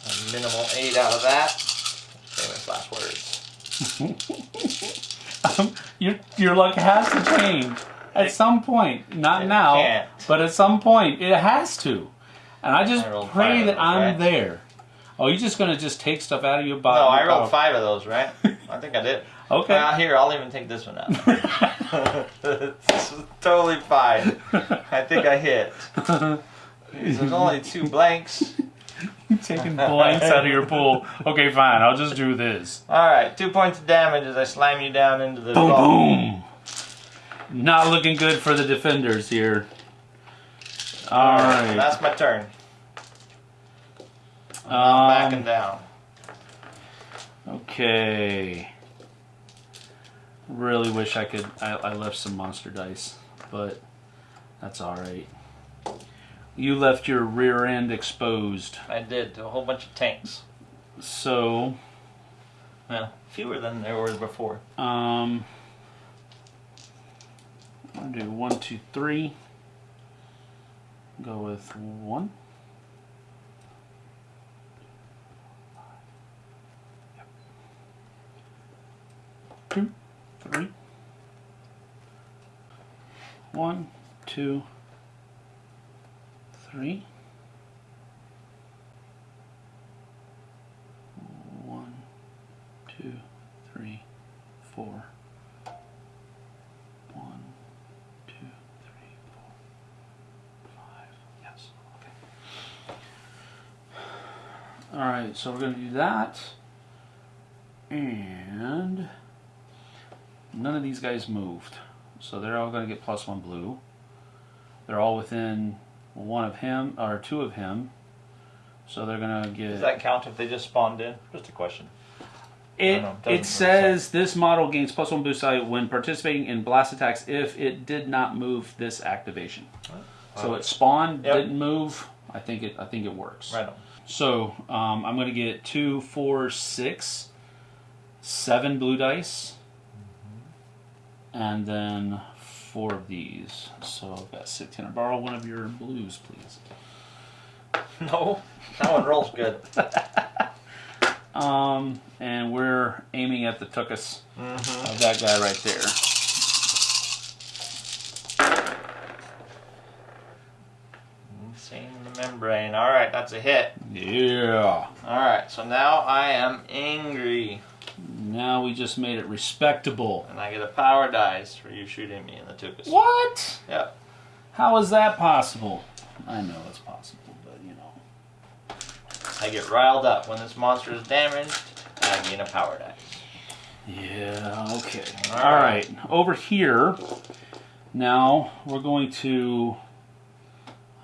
S2: a minimal eight out of that. Famous last words.
S1: Um, your your luck has to change at some point. Not
S2: It
S1: now,
S2: can't.
S1: but at some point it has to. And I just
S2: I
S1: pray that
S2: those,
S1: I'm
S2: right?
S1: there. Oh, you're just gonna just take stuff out of your body?
S2: No, I
S1: Oh.
S2: rolled five of those, right? I think I did.
S1: Okay.
S2: Well, here, I'll even take this one out. it's totally fine. I think I hit. There's only two blanks.
S1: You're taking blanks out of your pool. Okay, fine. I'll just do this.
S2: All right, two points of damage as I slam you down into the
S1: Boom,
S2: vault.
S1: boom. Not looking good for the defenders here. All right.
S2: That's my turn. I'm backing
S1: Um,
S2: down.
S1: okay. Really wish I could. I, I left some monster dice, but that's all right. You left your rear end exposed,
S2: I did to a whole bunch of tanks.
S1: so
S2: Well, fewer than there were before.
S1: um, gonna do one, two, three. Go with one. Two, three. One, two, three. One, two, three, four. One, two, three, four, five. Yes. Okay. All right, so we're going to do that. And none of these guys moved. So they're all going to get plus one blue. They're all within one of him, or two of him. So they're going to get.
S2: Does that count if they just spawned in? Just a question.
S1: It,
S2: know, it
S1: it says this model gains plus one boost value when participating in blast attacks if it did not move this activation. So it spawned,
S2: Yep.
S1: didn't move. I think it. I think it works.
S2: Right on.
S1: So um, I'm going to get two, four, six, seven blue dice, and then four of these. So I've got six. Can I borrow one of your blues, please?
S2: No, that one rolls good.
S1: Um, and we're aiming at the tuchus
S2: Mm-hmm.
S1: of that guy right there.
S2: Seeing the membrane. All right, that's a hit.
S1: Yeah.
S2: All right, so now I am angry,
S1: Now we just made it respectable.
S2: and I get a power dice for you shooting me in the tuchus.
S1: What?
S2: Yep.
S1: How is that possible? I know it's possible, but you know.
S2: I get riled up when this monster is damaged. I gain a power dice.
S1: Yeah, okay.
S2: All
S1: All right. Over here, now we're going to.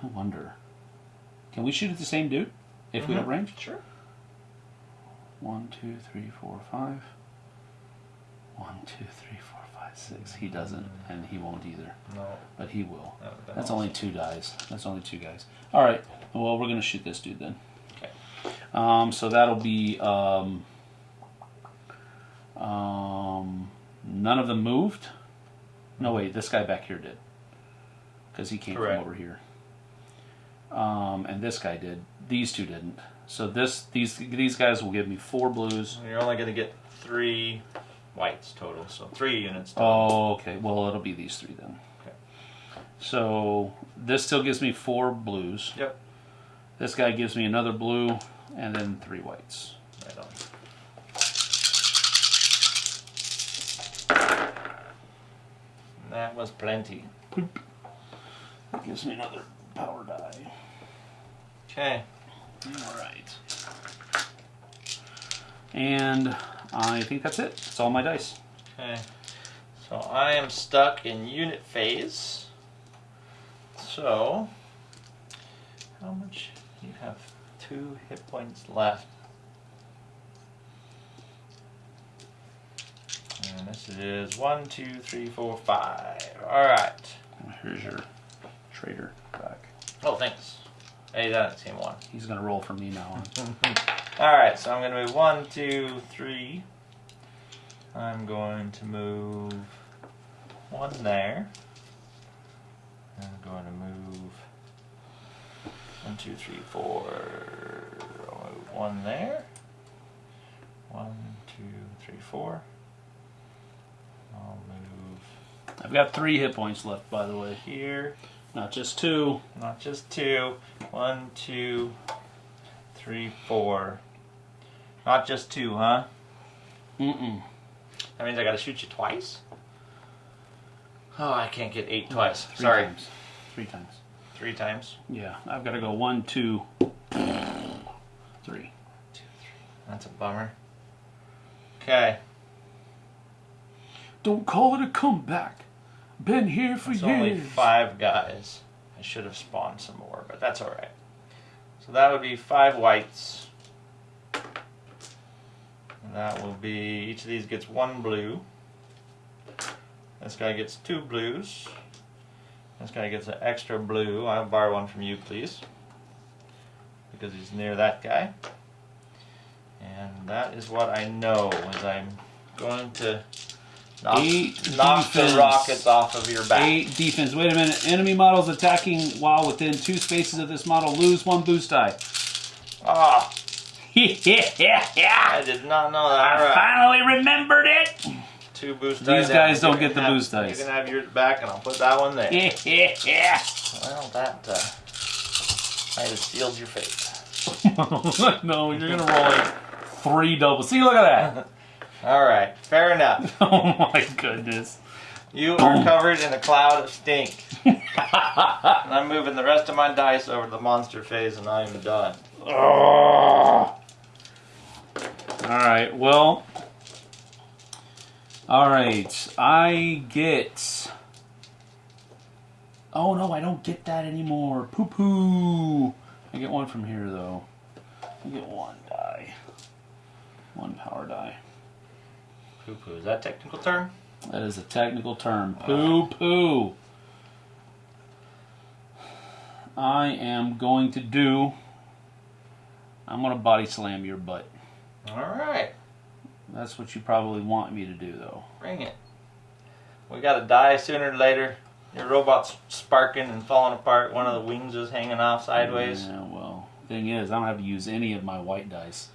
S1: I wonder. Can we shoot at the same dude if we have
S2: Mhm.
S1: range?
S2: Sure.
S1: One, two, three, four, five. One, two, three, four, five, six. He doesn't, and he won't either,
S2: No.
S1: but he will.
S2: that
S1: That's only two dice. That's only two guys. All right. Well, we're gonna shoot this dude then.
S2: Okay.
S1: Um, so that'll be um, um, none of them moved. No, wait. This guy back here did, because he came
S2: Correct.
S1: from over here. Um, and this guy did. These two didn't. So this these these guys will give me four blues.
S2: You're only going to get three whites total, so three units total.
S1: Oh, okay. Well, it'll be these three then.
S2: Okay.
S1: So this still gives me four blues.
S2: Yep.
S1: This guy gives me another blue, and then three whites.
S2: Right on. And That was plenty.
S1: That gives me another power die.
S2: Okay.
S1: All right. And I think that's it. That's all my dice.
S2: Okay. So I am stuck in unit phase. So, how much? You have two hit points left. And this is one, two, three, four, five. Alright.
S1: Here's your trader back.
S2: Oh, thanks. Hey, that's the same one.
S1: He's gonna roll for me now on.
S2: Alright, so I'm going to move one, two, three. I'm going to move one there. I'm going to move one, two, three, four. I'll move one there. One, two, three, four. I'll move
S1: I've got three hit points left, by the way.
S2: here.
S1: Not just two.
S2: Not just two. One, two, three, four. Not just two, huh?
S1: Mm-mm.
S2: That means I gotta shoot you twice? Oh, I can't get eight twice.
S1: Three
S2: Sorry.
S1: Times. Three times.
S2: Three times.
S1: Yeah, I've got to go one, two, three. Two, three.
S2: That's a bummer. Okay.
S1: Don't call it a comeback. Been here for
S2: It's
S1: years.
S2: only five guys. I should have spawned some more, but that's alright. So that would be five whites. That will be, each of these gets one blue. This guy gets two blues. This guy gets an extra blue. I'll borrow one from you, please. Because he's near that guy. And that is what I know, is I'm going to knock, knock the rockets off of your back.
S1: Eight defense. Wait a minute. Enemy models attacking while within two spaces of this model lose one boost die.
S2: Ah, I did not know that.
S1: I
S2: right.
S1: finally remembered it.
S2: Two boost dice.
S1: These
S2: guys
S1: don't get the
S2: have-
S1: boost dice.
S2: You can have yours back, and I'll put that one there.
S1: Yeah.
S2: Well, that uh, might have sealed your fate.
S1: no, you're gonna roll like three doubles. See, look at that.
S2: All right, fair enough.
S1: oh my goodness.
S2: You are covered in a cloud of stink. and I'm moving the rest of my dice over to the monster phase, and I'm done.
S1: All right. Well. All right. I get. Oh no, I don't get that anymore. Poo poo. I get one from here though. I get one die. One power die.
S2: Poo poo. Is that a technical term?
S1: That is a technical term. Poo poo. I am going to do. I'm going to body slam your butt.
S2: All right,
S1: That's what you probably want me to do, though.
S2: bring it. We got to die sooner or later. Your robot's sparking and falling apart. One of the wings is hanging off sideways.
S1: Yeah, well, thing is, I don't have to use any of my white dice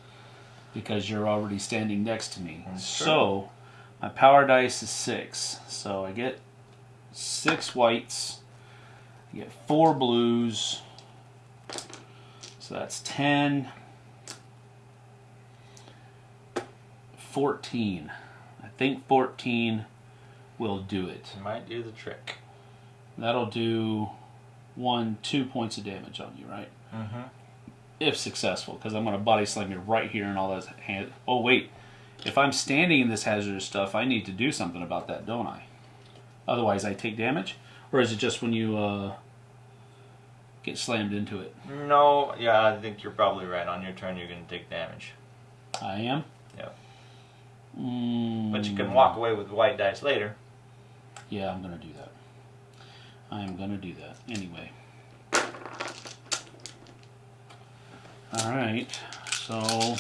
S1: because you're already standing next to me.
S2: That's true.
S1: so, my power dice is six. So I get six whites. I get four blues. So that's 10. 14. I think 14 will do it.
S2: Might do the trick.
S1: That'll do one, two points of damage on you, right?
S2: Mm-hmm.
S1: If successful, because I'm going to body slam you right here and all that. Hand- oh, wait. If I'm standing in this hazardous stuff, I need to do something about that, don't I? Otherwise, I take damage? Or is it just when you uh, get slammed into it?
S2: No, yeah, I think you're probably right. On your turn, you're going to take damage.
S1: I am? Mm,
S2: But you can walk away with white dice later.
S1: Yeah, I'm going to do that. I am going to do that. Anyway. Alright, so.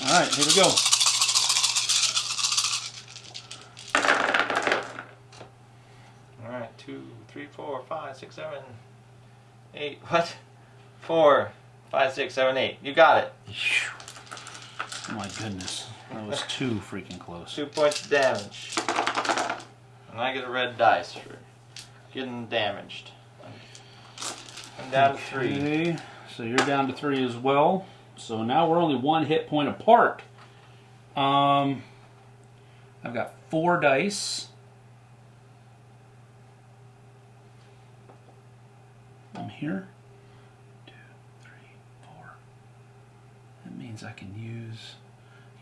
S1: Alright, here we go.
S2: All right, two, three, four, five, six, seven, eight. What? four, five, six, seven, eight. You got it.
S1: Oh my goodness. That was too freaking close.
S2: Two points of damage. And I get a red dice for getting damaged. I'm down to three.
S1: Okay, so you're down to three as well. So now we're only one hit point apart. Um, I've got four dice. Here. Two, three, four. That means I can use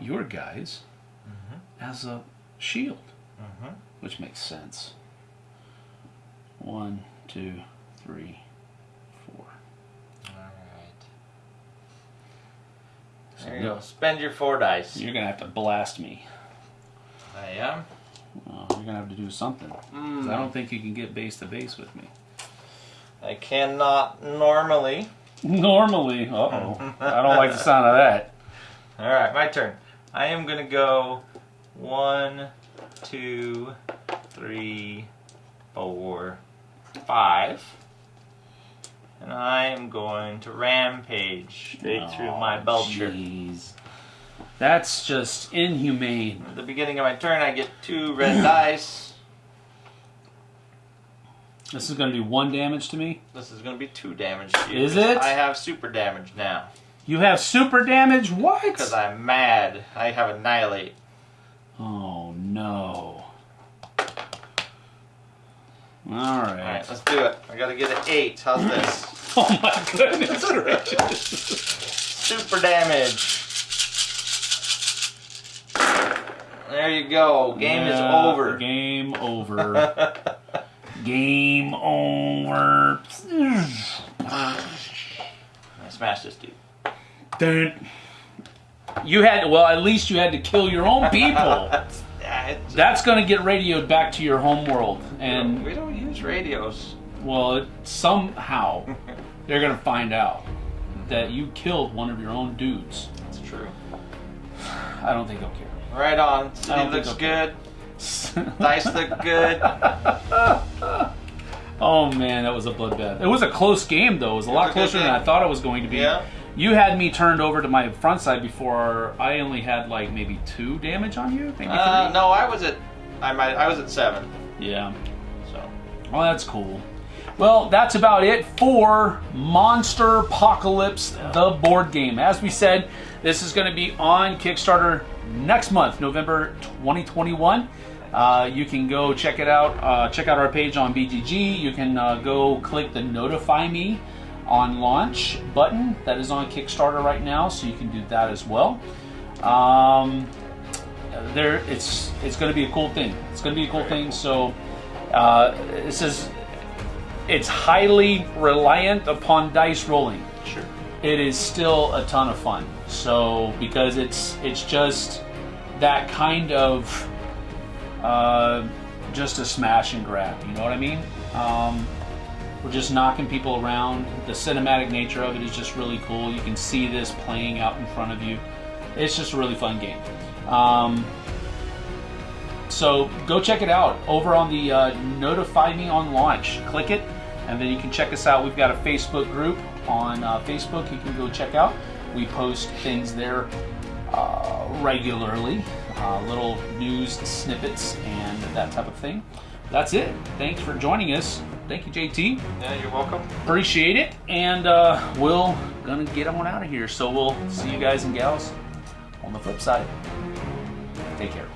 S1: your guys as a shield,
S2: Mhm.
S1: which makes sense. One, two, three, four.
S2: Alright. There you go. Spend your four dice.
S1: You're gonna have to blast me.
S2: I am.
S1: Well, you're gonna have to do something. 'Cause I don't think you can get base to base with me.
S2: I cannot normally.
S1: Normally, uh oh, I don't like the sound of that.
S2: Alright, my turn. I am gonna go one, two, three, four, five. And I am going to rampage straight through my
S1: Oh,
S2: belcher.
S1: Jeez, that's just inhumane.
S2: At the beginning of my turn, I get two red dice.
S1: This is gonna do one damage to me.
S2: This is going to be two damage to you.
S1: Is it?
S2: I have super damage now.
S1: You have super damage. What?
S2: Because I'm mad. I have annihilate.
S1: Oh no. All
S2: Alright, let's do it. I gotta get an eight. How's this?
S1: Oh my goodness gracious.
S2: Super damage. There you go. Game is over.
S1: Game over. Game over.
S2: I smashed this dude.
S1: Dude. You had well, at least you had to kill your own people.
S2: Yeah,
S1: That's going to get radioed back to your home world, and
S2: we don't use radios.
S1: well, it, somehow they're going to find out that you killed one of your own dudes.
S2: That's true.
S1: I don't think they'll care.
S2: Right on.
S1: I
S2: City looks
S1: I'll
S2: good. Dice look good.
S1: Oh man, that was a bloodbath. It was a close game though. It was a lot
S2: was a
S1: closer than. I thought it was going to be.
S2: Yeah.
S1: You had me turned over to my front side before I only had like maybe two damage on you, maybe
S2: Uh, no, I was at. I might. I was at seven.
S1: Yeah.
S2: So.
S1: Well, that's cool. Well, that's about it for Monsterpocalypse, the board game. As we said, this is going to be on Kickstarter next month, November 2021. Uh, you can go check it out. Uh, check out our page on BGG. You can uh, go click the Notify Me on launch button that is on Kickstarter right now, so you can do that as well. Um, there, it's it's going to be a cool thing. It's going to be a cool thing. So, uh, it says it's highly reliant upon dice rolling. It is still a ton of fun. So because it's it's just that kind of uh, just a smash and grab. You know what I mean? Um, we're just knocking people around. The cinematic nature of it is just really cool. You can see this playing out in front of you. It's just a really fun game. Um, so go check it out over on the uh, Notify Me on Launch. Click it, and then you can check us out. We've got a Facebook group on uh, Facebook. You can go check out. We post things there uh, regularly, uh, little news snippets and that type of thing. That's it. Thanks for joining us. Thank you, JT.
S2: Yeah, you're welcome.
S1: Appreciate it, and uh, we'll gonna get on out of here. So we'll see you guys and gals on the flip side. Take care.